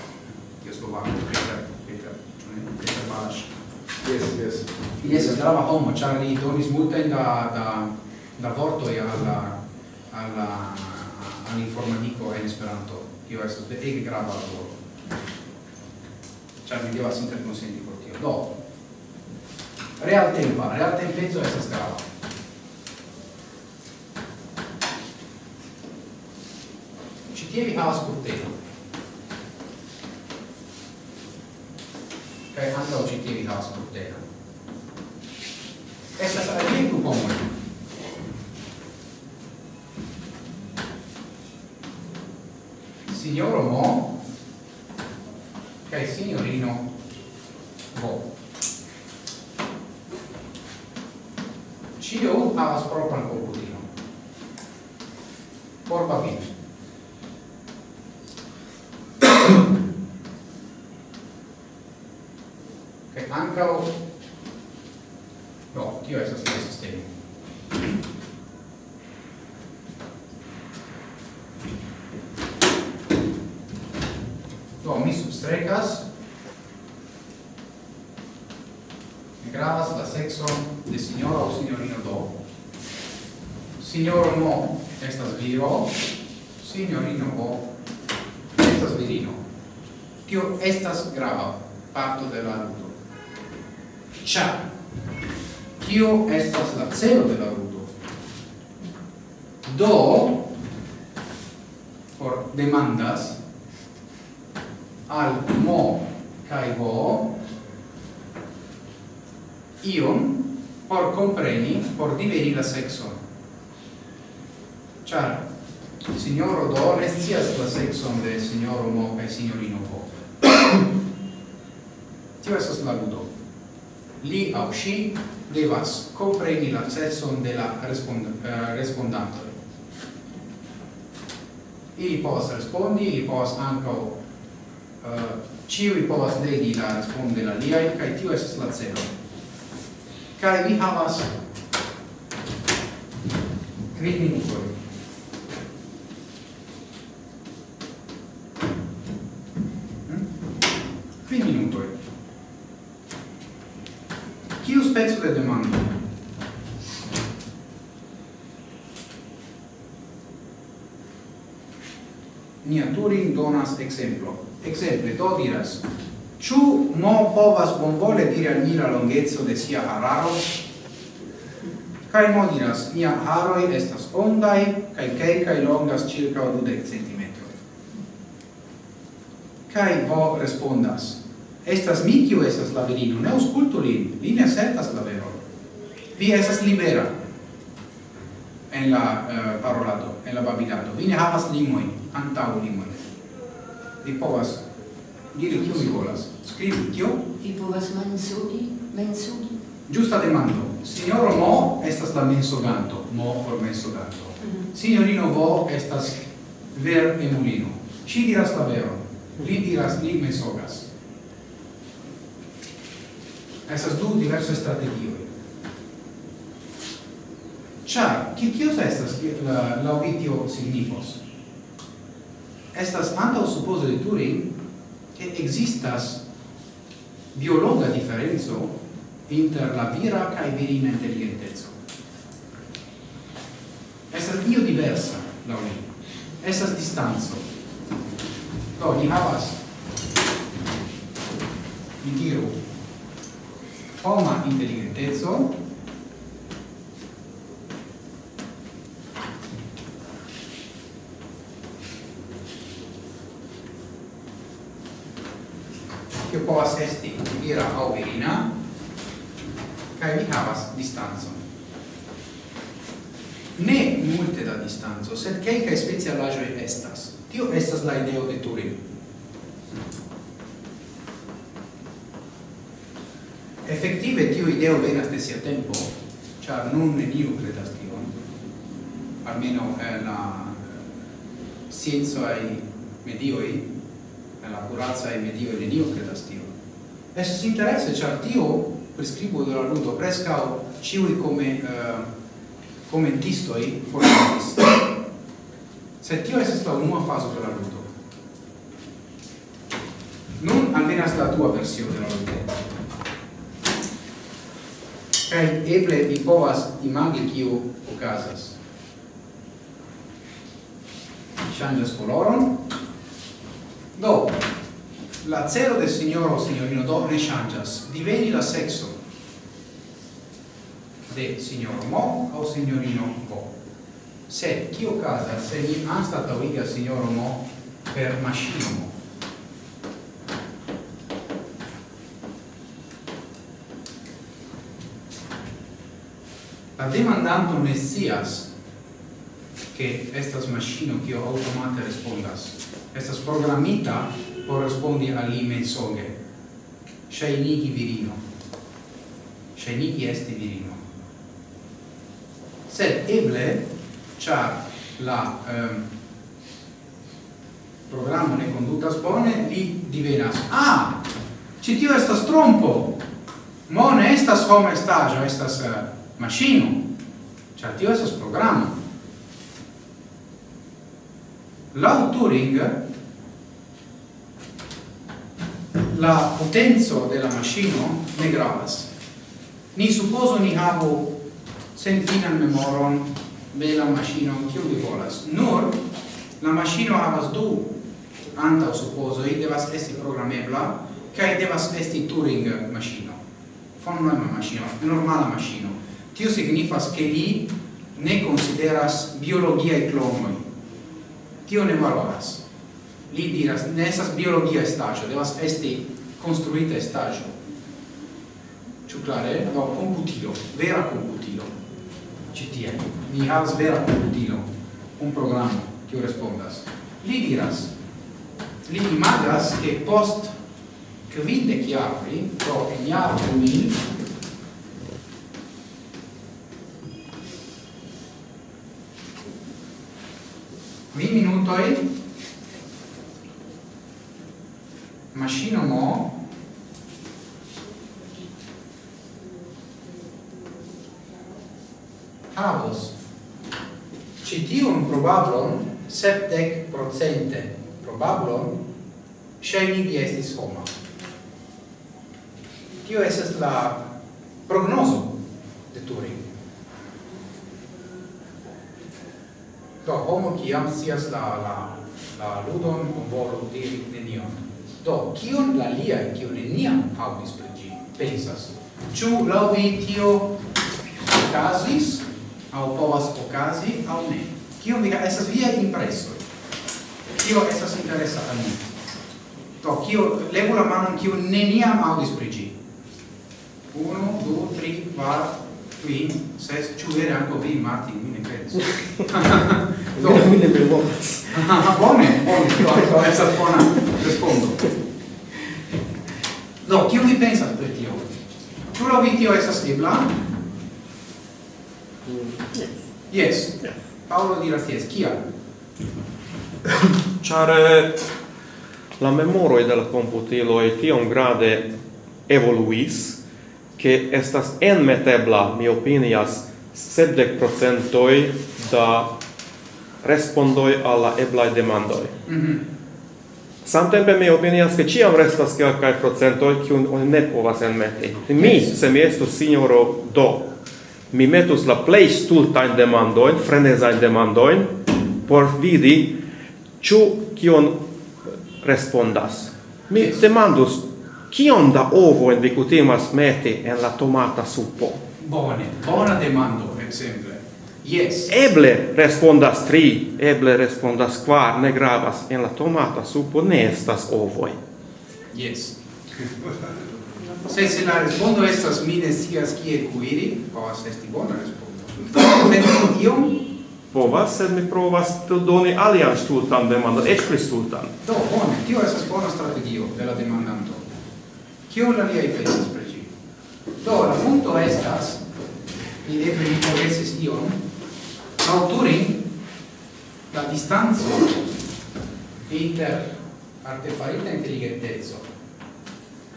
che slovacco, Peter, Peter, Peter Balash. Yes, yes. Ili esas grava homo, char li donis multain da, da, da vortoi alla, alla al la al informatiko en Esperanto. Tio estas ege grava laboro. Ĉar mi devas interkonsenti por tio. Do, realtempa, realtempeco estas grava. Ĉi tie vi havas kurteno. Kaj ankaŭ ĉi tie vi havas kurtenon. Estas aliaj du signor Mo? Ok signorino Bo CEO avas propran komputilon por papiro ankaŭ do tio estas la sistemo havas la sexon de signora o signorino do. Signoro mo estas viro, signorino o estas virino. Tio estas grava parto de la ludo. ĉar kio estas la celo de la ludo. Do, por demandas, al mo kai vo, ion por compreni, por diveni la sexon. Char, signoro do ne scias la sexon de signoro mo e signorino po. Tio estas la ludo. Li au si devas compreni la sexon de la respond eh, uh, respondanto. Ili povas respondi, ili povas ankaŭ eh, uh, ciui povas legi la respondi la liaj, kaj tio estas la celo kai vi havas kvin minutoj. Hm? Kvin minutoj. Kiu speco de demando? Nia Turing donas exemplo exemple do diras Ciu no povas bonvole dire al mi la longezzo de sia hararo? Cai mo diras, mia haroi estas ondai, cai ceicae longas circa 20 cm. Cai vo respondas, estas mi kiu estas la virino, ne auscultu lin, li ne asertas la vero. Vi estas libera en la eh, uh, parolado, en la babilado. Vi ne havas limoi, antau limoi. Vi povas Diru, kiu vi volas? Skribu, kio? Vi povas mensugi, mensugi? Giusta demando. Signoro Mo estas la mensoganto. Mo por mensoganto. Mm -hmm. Signorino Vo estas ver emulino. Ci diras la vero. Li diras, li mensogas. Estas du diverse strategioi. Char, ki kios estas la, la vitio signifos? Estas antau supposo de Turing, che existas biologa differenzo inter la vira cae virina intelligentezzo. Estas io diversa, la li. Estas distanzo. Do, ni havas, mi diru, homa intelligentezzo, distanzo, sed quelcae specialagioi estas. Tio estas la ideo de Turing. Effective tio ideo venas de sia tempo, char nun neniu credas tion, almeno eh, la eh, scienzoai medioi, eh, la ai medioi neniu credas tion. Estes interesse, char tio prescribo de la ludo prescao ciui come eh, commentistoi formatis se tio estis la unua fazo de la ludo. Nun alvenas la tua versio de la ludo. Kaj eble vi povas imagi kiu okazas. Ŝanĝas koloron. Do, la celo de signoro signorino do ne ŝanĝas. Diveni la sekso de signoro mo o signorino bo se chi casa se gli anstatauiga signoro mo per maschino mo la demandanto messias che estas maschino che automate respondas. Estas programita correspondi all'i mensoge. Shainigi virino. Shainigi esti virino. Sed eble char la ehm, programo ne condutas bone li divenas ah ci tio estas trompo. Mo ne estas homo estajo estas eh, uh, machino ĉar tio estas programo. Laŭ Turing la potenza de la maŝino ne gravas. Ni supposo ni havu senfinan memoron bella machino kiu vi volas? Nur la machino havas du antaŭ i devas esti programebla kaj devas esti Turing machino fon Neumann machino normala machino tio signifas ke li ne consideras biologia e klonoj. Tio ne valoras. Li diras ne esas biologia estaĵo devas esti construita estaĵo ĉu clare? No, computilo, vera computilo citie, Mi havas vera computilo, un programo, tiu respondas. Li diras, li imagas che post quinde chiarri, pro ignar mil, qui minutoi, machino mo, havos citium probablon septec procente probablon scenigi estis homa. Tio esas la prognoso de Turing. Do, homo ciam sias la, la, la ludon, volu diri nenion. Do, cion la lia, cion neniam audis per gi, pensas. Ciu, lau vi, tio casis, au povas okazi au ne. Kio mi estas via impreso. Kio estas interesa al mi. to kio levu la manon kio neniam aŭdis pri 1 2 3 4 kvin, ses, ĉu vere ankaŭ vi, Martin, mi ne kredas. Do mi ne bevolas. Bone, bone, tio ankaŭ bona respondo. no kio mi pensa pri tio? Ĉu laŭ vi tio estas ebla? Yes. Yes. Paolo diras yes. Kial? Char la memoroi de la ti tiom grade evoluis, che estas enmetebla, mi opinias, sepdec procentoi da respondoi alla eblai demandoi. Mm. Samtempe mi opinias che ciam restas calcae procentoi cium ne povas enmeti. Mi, se mi estus signoro do, mi metus la plej stultajn demandojn, frenezajn demandojn por vidi ĉu kion respondas. Mi demandus kion da ovo vi kutimas meti en la tomata supo. Bone, bona demando, ekzemple. Yes. Eble respondas tri, eble respondas kvar, ne gravas en la tomata supo ne estas ovoj. Yes. se se la respondo estas mi ne scias kie kuiri, povas esti bona respondo. Sed iom povas, sed mi provas doni alian stultan demandon, eĉ pli stultan. Do, bone, tio estas bona strategio de la demandanto. Kion la liaj pensas pri ĝi? Do, la punto estas, mi eble mi forgesis ion, aŭturi la distanco inter artefarita inteligenteco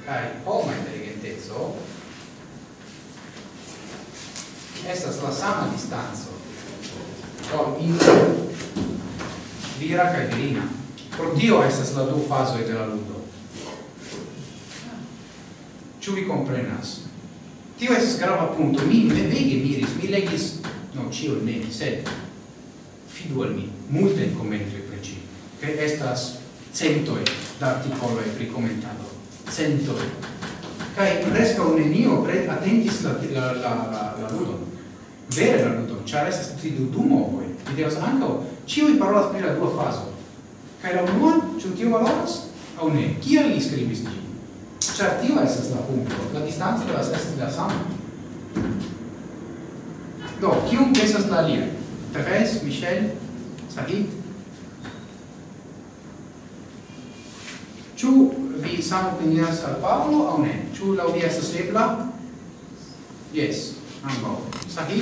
kai homa intelligentezzo? Estas la sama distanzo do inter vira kaj virina. Por tio estas la du fazoj de la ludo. Ĉu vi komprenas? Tio estas grava punto. Mi devige miris mi legis no ĉio ne sed fidu al mi multe komentoj pri ĝi. Kaj estas centoj da artikoloj pri komentado cento. Kai preskaŭ nenio pre atentis la la la la, la ludon vere la ludon ĉar estas tri du du movoj vi devas ankaŭ ĉiuj parolas pri la dua fazo kaj la unua ĉu tio valoras? Aŭ ne kial li skribis ĝin? Ĉar tio estas la punkto la distanco devas esti la sama. Do kiun pensas la alia? Therese, Michel, sagit? Ĉu vi sam opinias al Paolo au ne? Ĉu laŭ vi estas ebla? Yes, ambaŭ. Sahi?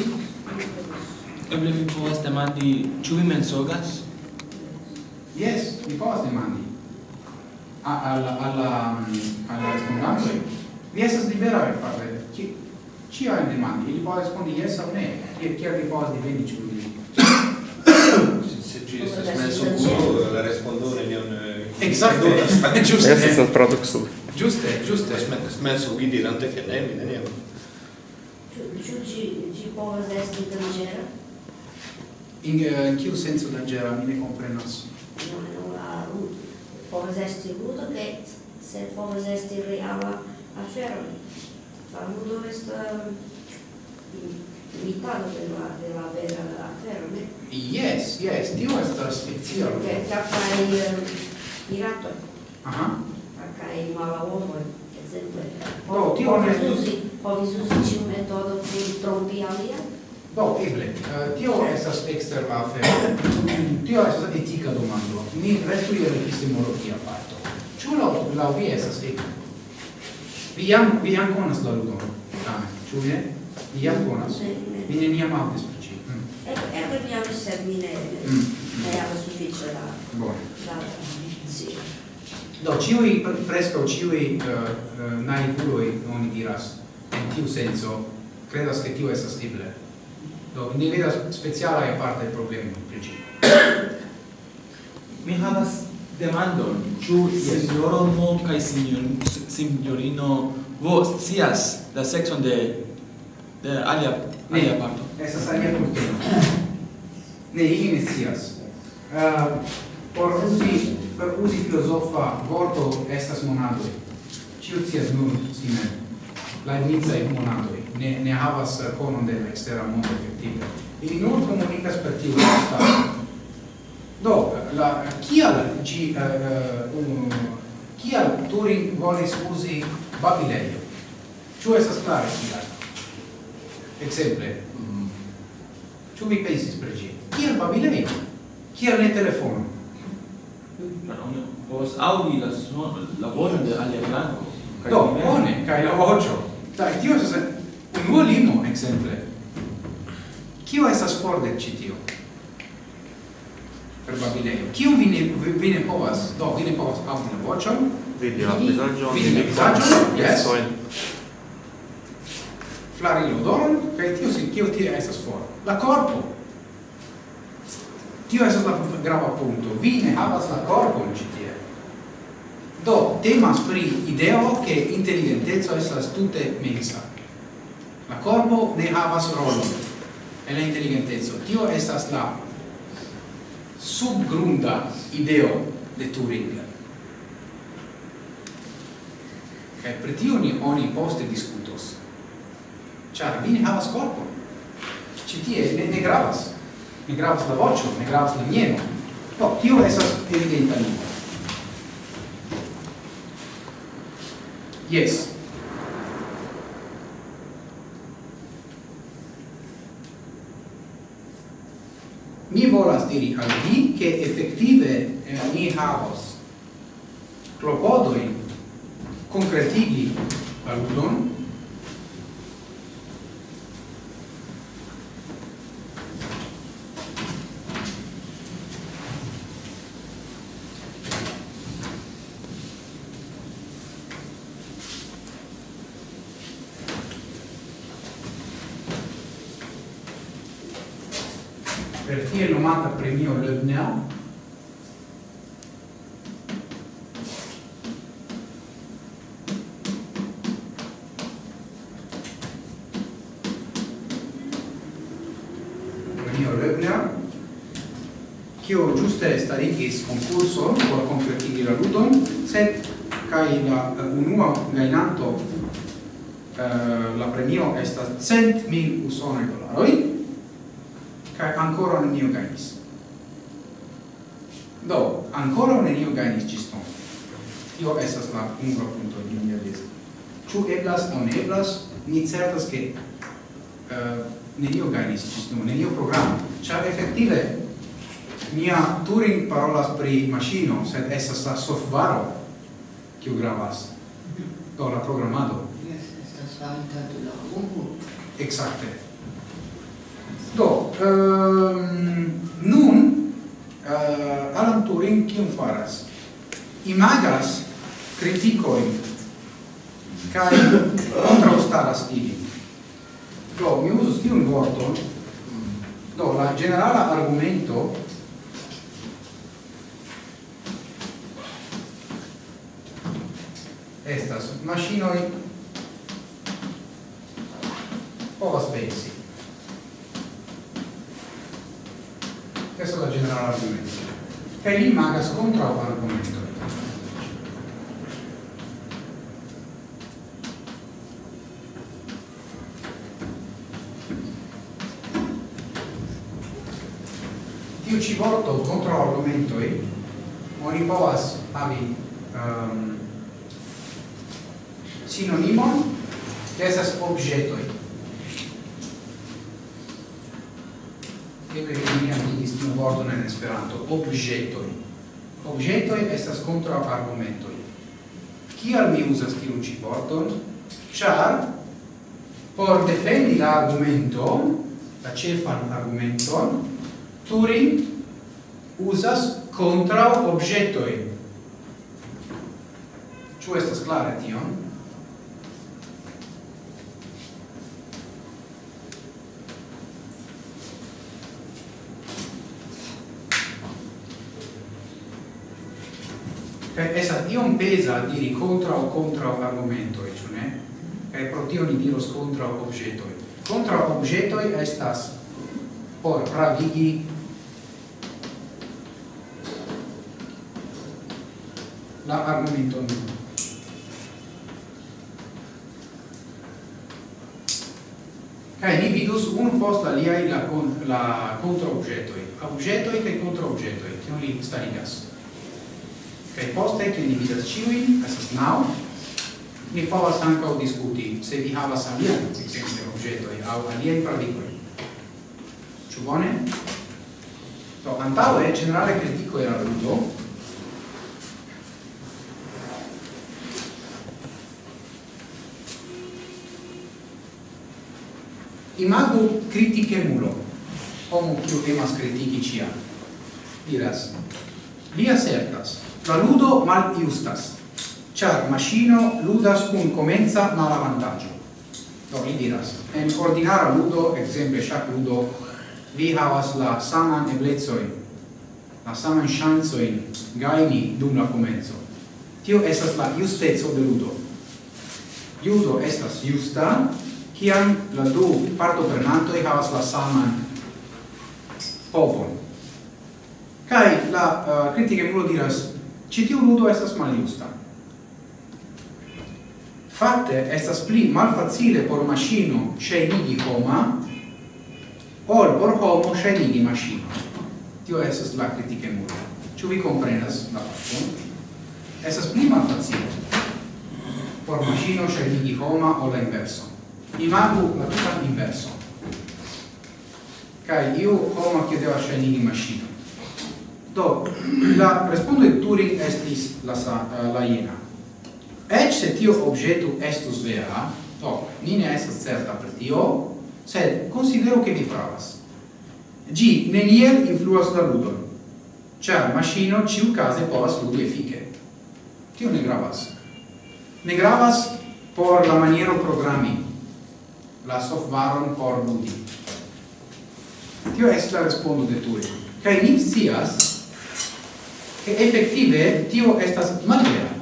Eble vi povas demandi, ĉu vi mensogas? Yes, vi povas demandi. A, al, al, al, respondante. Vi estas libera per fare Ci, ciajn demandi. Ili povas respondi yes au ne. Kiel, kiel vi povas diveni ĉu vi? Se ci estas mensogulo, la respondone ne Exacte, giuste. Estas la traduco. Giuste, giuste. Smensu vi dirante che ne mi neniam. Ĉu ĝi ĝi povas esti danĝera? In eh, in kiu senso danĝera mi ne komprenas. Povas esti ludo che se povas esti reala afero. La ludo estas limitado mm, de la de la vera afero, ne? Eh? Yes, yes, tio estas fikcio. Che kaj eh, piratoj. Aha. Kaj malavomoj, ekzemple. Do, tio ne estus... povis uzi ĉiu metodo pri trompi alian? Do, eble. Uh, tio estas ekster la afero. tio estas etika domando. Ni restu je epistemologia parto. Ĉu laŭ laŭ vi estas etika? Vi jam vi jam konas la ludon. Tamen, ĉu ne? Vi jam konas? Vi neniam aŭdis pri ĝi. Mm. Eble mi aŭdis, sed mi ne ne mm. havas sufiĉe la. Bone. Do, ciui, presco ciui uh, uh, naivuloi, non diras, in tiu senso, credas che tiu estas libre. Do, ni vedas speciala e parte il problema, preci. Mi havas demandon, ciu yes. signoro mo cae signor, signorino vo scias la sexon de, de alia, ne, alia parto? Esas alia cultura. ne, ili ne scias. Uh, por usi per usi filosofa vorto estas monadoi. Ciu cias nun si mem. è monadoi ne, ne havas conon de la extera mondo effettivo. Ili nur comunicas per tiu stato. Do, la, kial gi, uh, um, kial Turing volis usi Babileio? Ciu estas clare kial? Exemple, mm. ciu vi pensis per gi? Kial Babileio? Kial ne telefono? oni povas aŭdi la sonon, la voĉon de alia flanko. Do, bone, kaj la voĉo. Kaj tio estas unua limo, ekzemple. Kio estas for de ĉi tio? Per Babileo. Kion vi ne, vi ne povas? Do, vi ne povas aŭdi la voĉon. Vidi la vizaĝon. Vidi la vizaĝon, yes. Flari l'odoron, kaj tio, kio tio estas for? La korpo. Tio estas la grava punto. Vi ne havas la corpon ĉi tie. Do, temas pri ideo che intelligentezo estas tute mensa. La corpo ne havas rolon en la intelligentezo. Tio estas la subgrunda ideo de Turing. Kaj pri tio ni oni poste discutos. Ĉar vi ne havas korpon. Ĉi tie ne, ne gravas ne gravas la voĉo, ne gravas la mieno. Do, tio estas evidenta lingvo. Yes. Mi volas diri al vi che effettive eh, ni havos clopodoin concretigi aludon kio giuste starigis concurso por kompletigi la ludon, sed kai la eh, unua gainanto uh, la premio estas cent mil usonaj dolaroj kaj ankoraŭ nenio gainis. Do, ancora nenio gajnis ĝis nun. Tio estas la unua punto di mia vizo. Ĉu eblas o ne eblas? Ni certas che uh, eh, nenio gainis, ĝis nun, nenio programo, ĉar effettive mia Turing parolas pri maŝino, sed estas la softvaro kiu gravas. Do la programado. Yes, estas farita de la homo. Exacte. Do, um, nun uh, Alan Turing kion faras? Imagas criticoin kai contraustaras ili. Do, mi usus tiun vorton. Do, la generala argumento estas mashinoi povas pensi. Questo è la generale argomento. E lì magas contra un argomento. Tiu ci vorto contra e oni povas havi um, sinonimon che esas objetoi. Eble mi amigis tiu vorton en Esperanto, objetoi. Objetoi estas contra argumentoi. Kial mi uzas tiun ci vorton? Char, por defendi la argumenton, la cefan argumenton, Turing usas contra objetoi. Ciu estas clare tion? esat iom pesa diri contra o contra argumento e ne? Kai pro tio ni diros contra objeto contra objeto estas por pravigi la argumenton. Kai ni vidus unu post aliai la, con, la contra objetoi, objetoi kai contra objetoi, kion li starigas. Kaj poste, kiel ni vidas ĉiuj, estas naŭ, ni povas ankaŭ diskuti, se vi havas aliajn, ekzemple, objetoj aŭ aliajn paradigmojn. Ĉu bone? Do, antaŭe, ĝenerale kritiko era ludo, imagu critice mulo, homo quiu emas critici ciam. Diras, vi assertas, La ludo mal justas, char machino ludas cum comenza mal vantaggio. Do, mi diras, en ordinara ludo, exemple shac ludo, vi havas la saman eblezoi, la saman chanzoin gaini dum la comenzo. Tio estas la justezo de ludo. Ludo estas justa, kiam la du e havas la saman povon. Kai la eh, uh, critiche mulo diras Ci tiu ludo estas maljusta. Fakte estas pli malfacile por maŝino scenigi homa ol por homo scenigi maŝino. Tio estas la kritike muro. Ciu vi comprenas la fakton? Estas pli malfacile por maŝino scenigi homa o la inverso. Imagu la tuta inverso. Kaj io homa che deva scenigi maŝino Do, la respondo de Turing estis la, eh, la jena. Ec se tio objetu estus vera, do, ni ne estas certa per tio, sed considero che mi pravas. Gi neniel influas la ludon, Cia, maschino ciu case povas ludi efike. Tio ne gravas. Ne gravas por la maniero programmi, la softwaron por ludi. Tio es la respondo de Turing. Kai ni scias, che effettive tio estas malvera.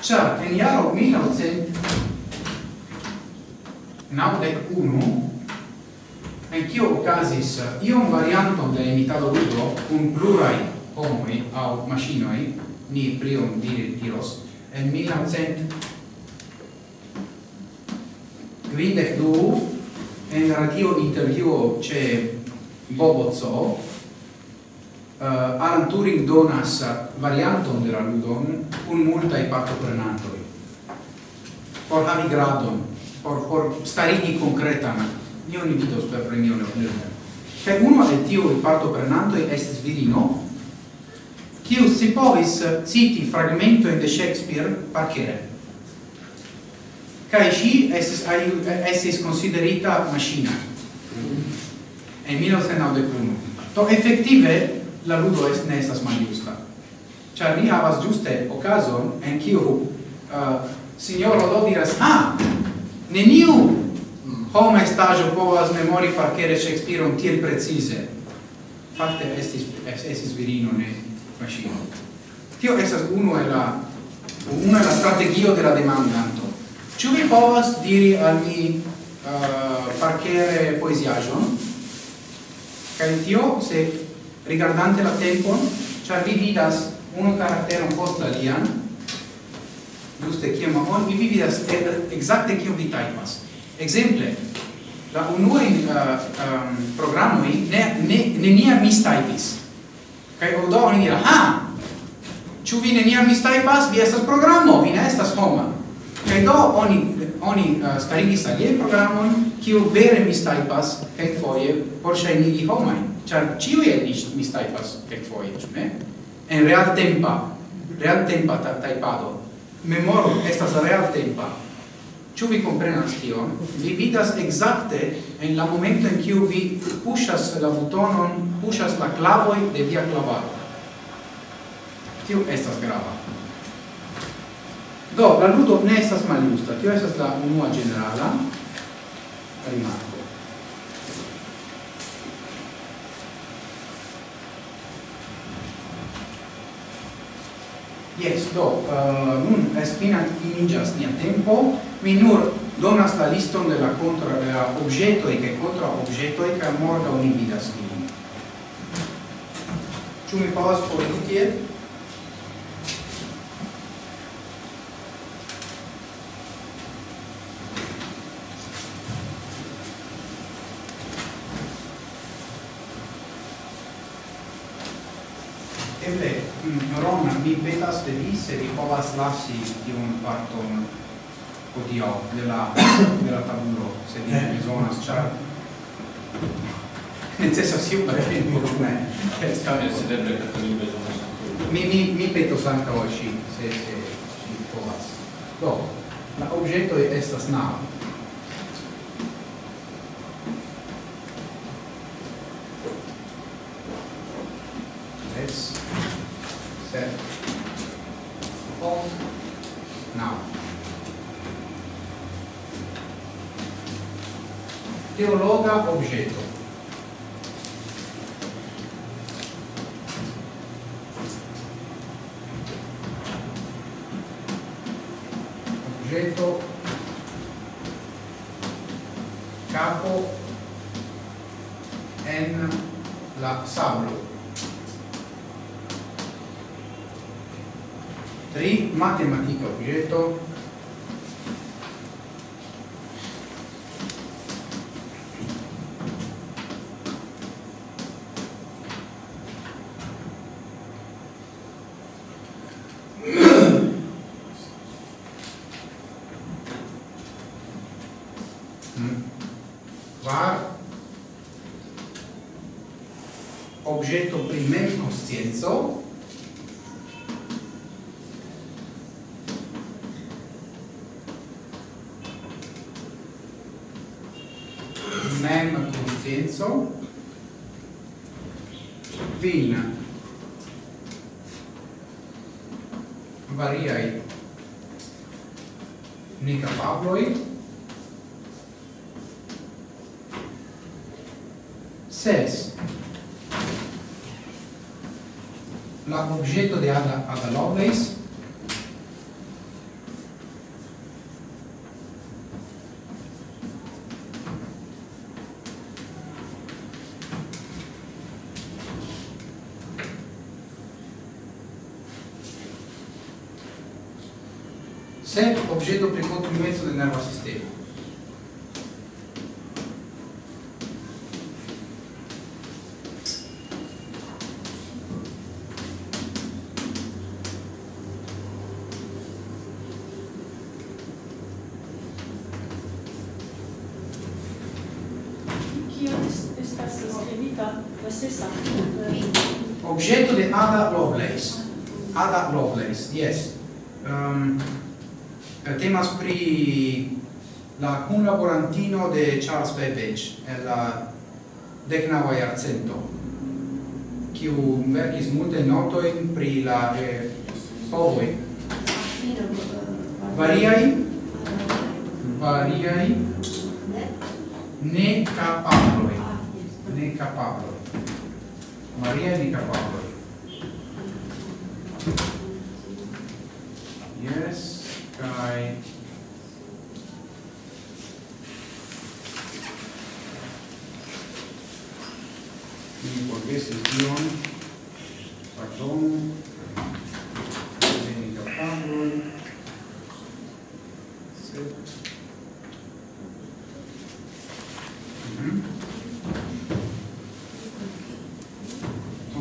Cia, en iaro 1991, en cio ocasis iom varianto de imitado ludo cun plurai homoi au machinoi, ni prion dire diros, en 1992, en radio intervjuo ce Bobozzo, Eh, uh, Alan Turing donas varianton de la ludon un multaj partoprenantoj por havi gradon, por, por starigi concretan, ni un vidos per premio Leopnirner. che uno de tiuj partoprenantoj estis virino, kiu si povis citi fragmentojn de Shakespeare parkere. Kaj ŝi estis, estis konsiderita maŝina en 1991. To effettive la ludo est ne estas maljusta. Ĉar ni havas juste okazon en kiu uh, sinjoro do diras: "Ha, neniu homa estaĵo povas memori parkere Shakespeareon tiel precize." Fakte estis estis virino ne maŝino. Tio estas unu el la una la strategio de la demandanto. Ĉu vi povas diri al mi uh, parkere poeziaĵon? Kaj tio se rigardante la tempon, char vi vidas unu karakteron post la lian, giuste kiam on vi vidas exacte kiam vi taipas. Exemple, la unua in uh, eh, um, programo ne ne nenia mistajpis. Kai odo oni dira, ha, Ciu vi neniam mistajpas? Vi estas programo, vi ne estas homa. Kai do oni oni uh, starigis alie programojn, kiu vere mistaipas, kai foie, por ŝajnigi homain char ciui stai mis taipas kelkfoje, ĉu ne? En real tempa, real tempa ta taipado. Memoro estas real tempa. ciu vi comprenas tion? Vi vidas exacte en la momento en kiu vi pushas la butonon, pushas la klavoj de via klavaro. Tio estas grava. Do, la ludo ne estas maljusta. Tio estas la unua generala rimarko. Yes, do, uh, nun espina finigas nia tempo, mi nur donas la liston de la contra de la e che contra objetoi che morda unividas vin. Ciu mi povas foriri tiel? se Nicola Slassi di un parton oddio della, della tabula se di bisogna cioè nel senso sì si bel come mi, mi, mi peto sanca oggi se, se Nicola no l'oggetto è questa snap Objeto concetto di Ada, Ada Lovelace. Sempre oggetto per contribuimento del nervo sistema Lovelace. Ada Lovelace, yes. Um, temas pri la kunlaborantino de Charles Babbage en la decnava iarcento, kiu verkis multe notojn pri la eh, povoj. variai variai Ne capabloi Ne capabloi Maria ne capabloi Yes, kai. Mi forgesis tion, pardonu, veni capabloi, sed mhm.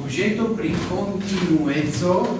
Objeto pri continuezzo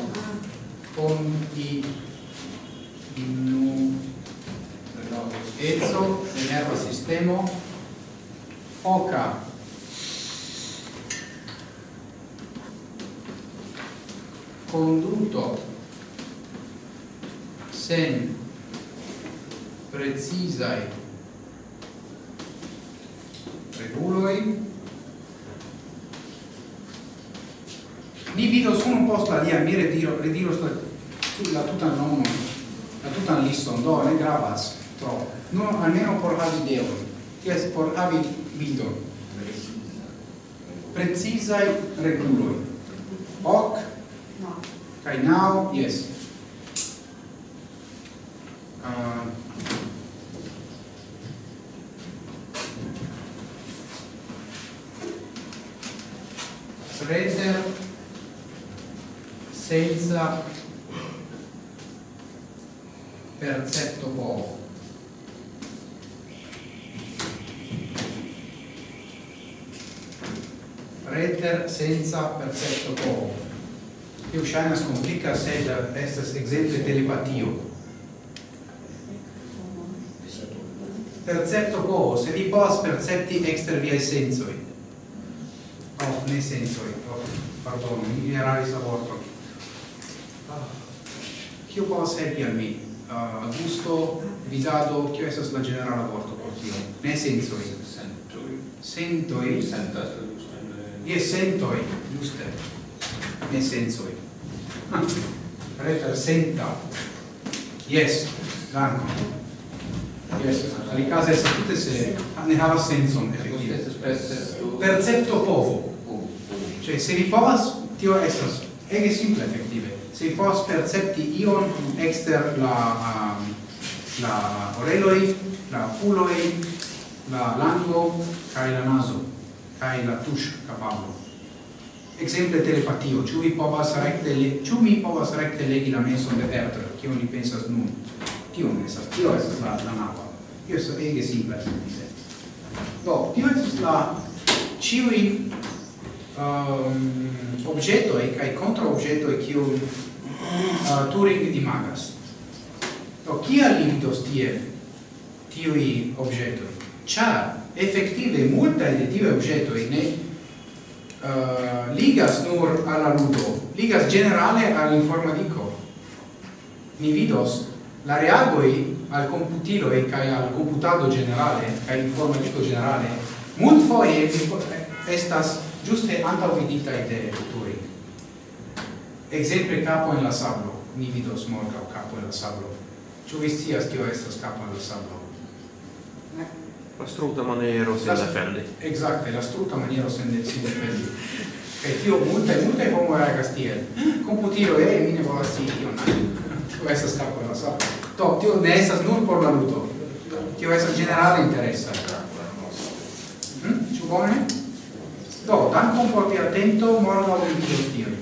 Reter senza percepto poco. Io shainas complica sed estas exemple telepatio. Percepto poco, se vi povas percepti exter viai sensoi. Oh, ne sensoi. Oh, pardon, mi eraris vorto. Ah, Kio povas helpi al mi? Uh, gusto, vidado, kio estas la generala vorto por tio? Ne sensoi. Sentoi. Sentoi. Sentas je sentoi, giuste, ne sensoi. Ah, Prefer senta. Yes, danko. Yes, ali case se tutte se ne havas senson, effektive. Percepto povo. Cioè, se vi povas, tio estas ege simple, effettive. Se vi povas percepti ion exter la, um, la oreloi, la oculoi, la lango, cae la naso kai la tush capablo exemple telepatio. Ĉu vi povas rekte ĉu mi povas rekte legi la menson de Herder kion ni pensas nun? Tio ne estas tio estas la la navo tio estas ege simpla do tio estas la ĉiuj um, objetoj kaj kontraobjetoj kiu uh, Turing imagas. Do kia limitos vidos tie tiui objetoi? Char effettive multae de tibi objetoi ne uh, ligas nur alla ludo, ligas generale all'informatico. Ni vidos la reagoi al computilo e kai al computado generale, kai informatico generale, mult foie estas giuste antaŭvidita idee futuri. Exemple capo en la sablo, ni vidos morgaŭ capo en la sablo. Ĉu vi scias kio estas capo en la sablo? Ne. L'astruta maniero sen defendi. Exacte, l'astruta maniero sen defendi. Kai tio multae, multae homo regas tiel. Computilo e mine volas si ion na. Tio estas capo la sa. To tio ne estas nur por la ludo. Tio estas generale interesa. Hm? Ĉu bone? Do, dankon por via attento, morgaŭ vidos tion.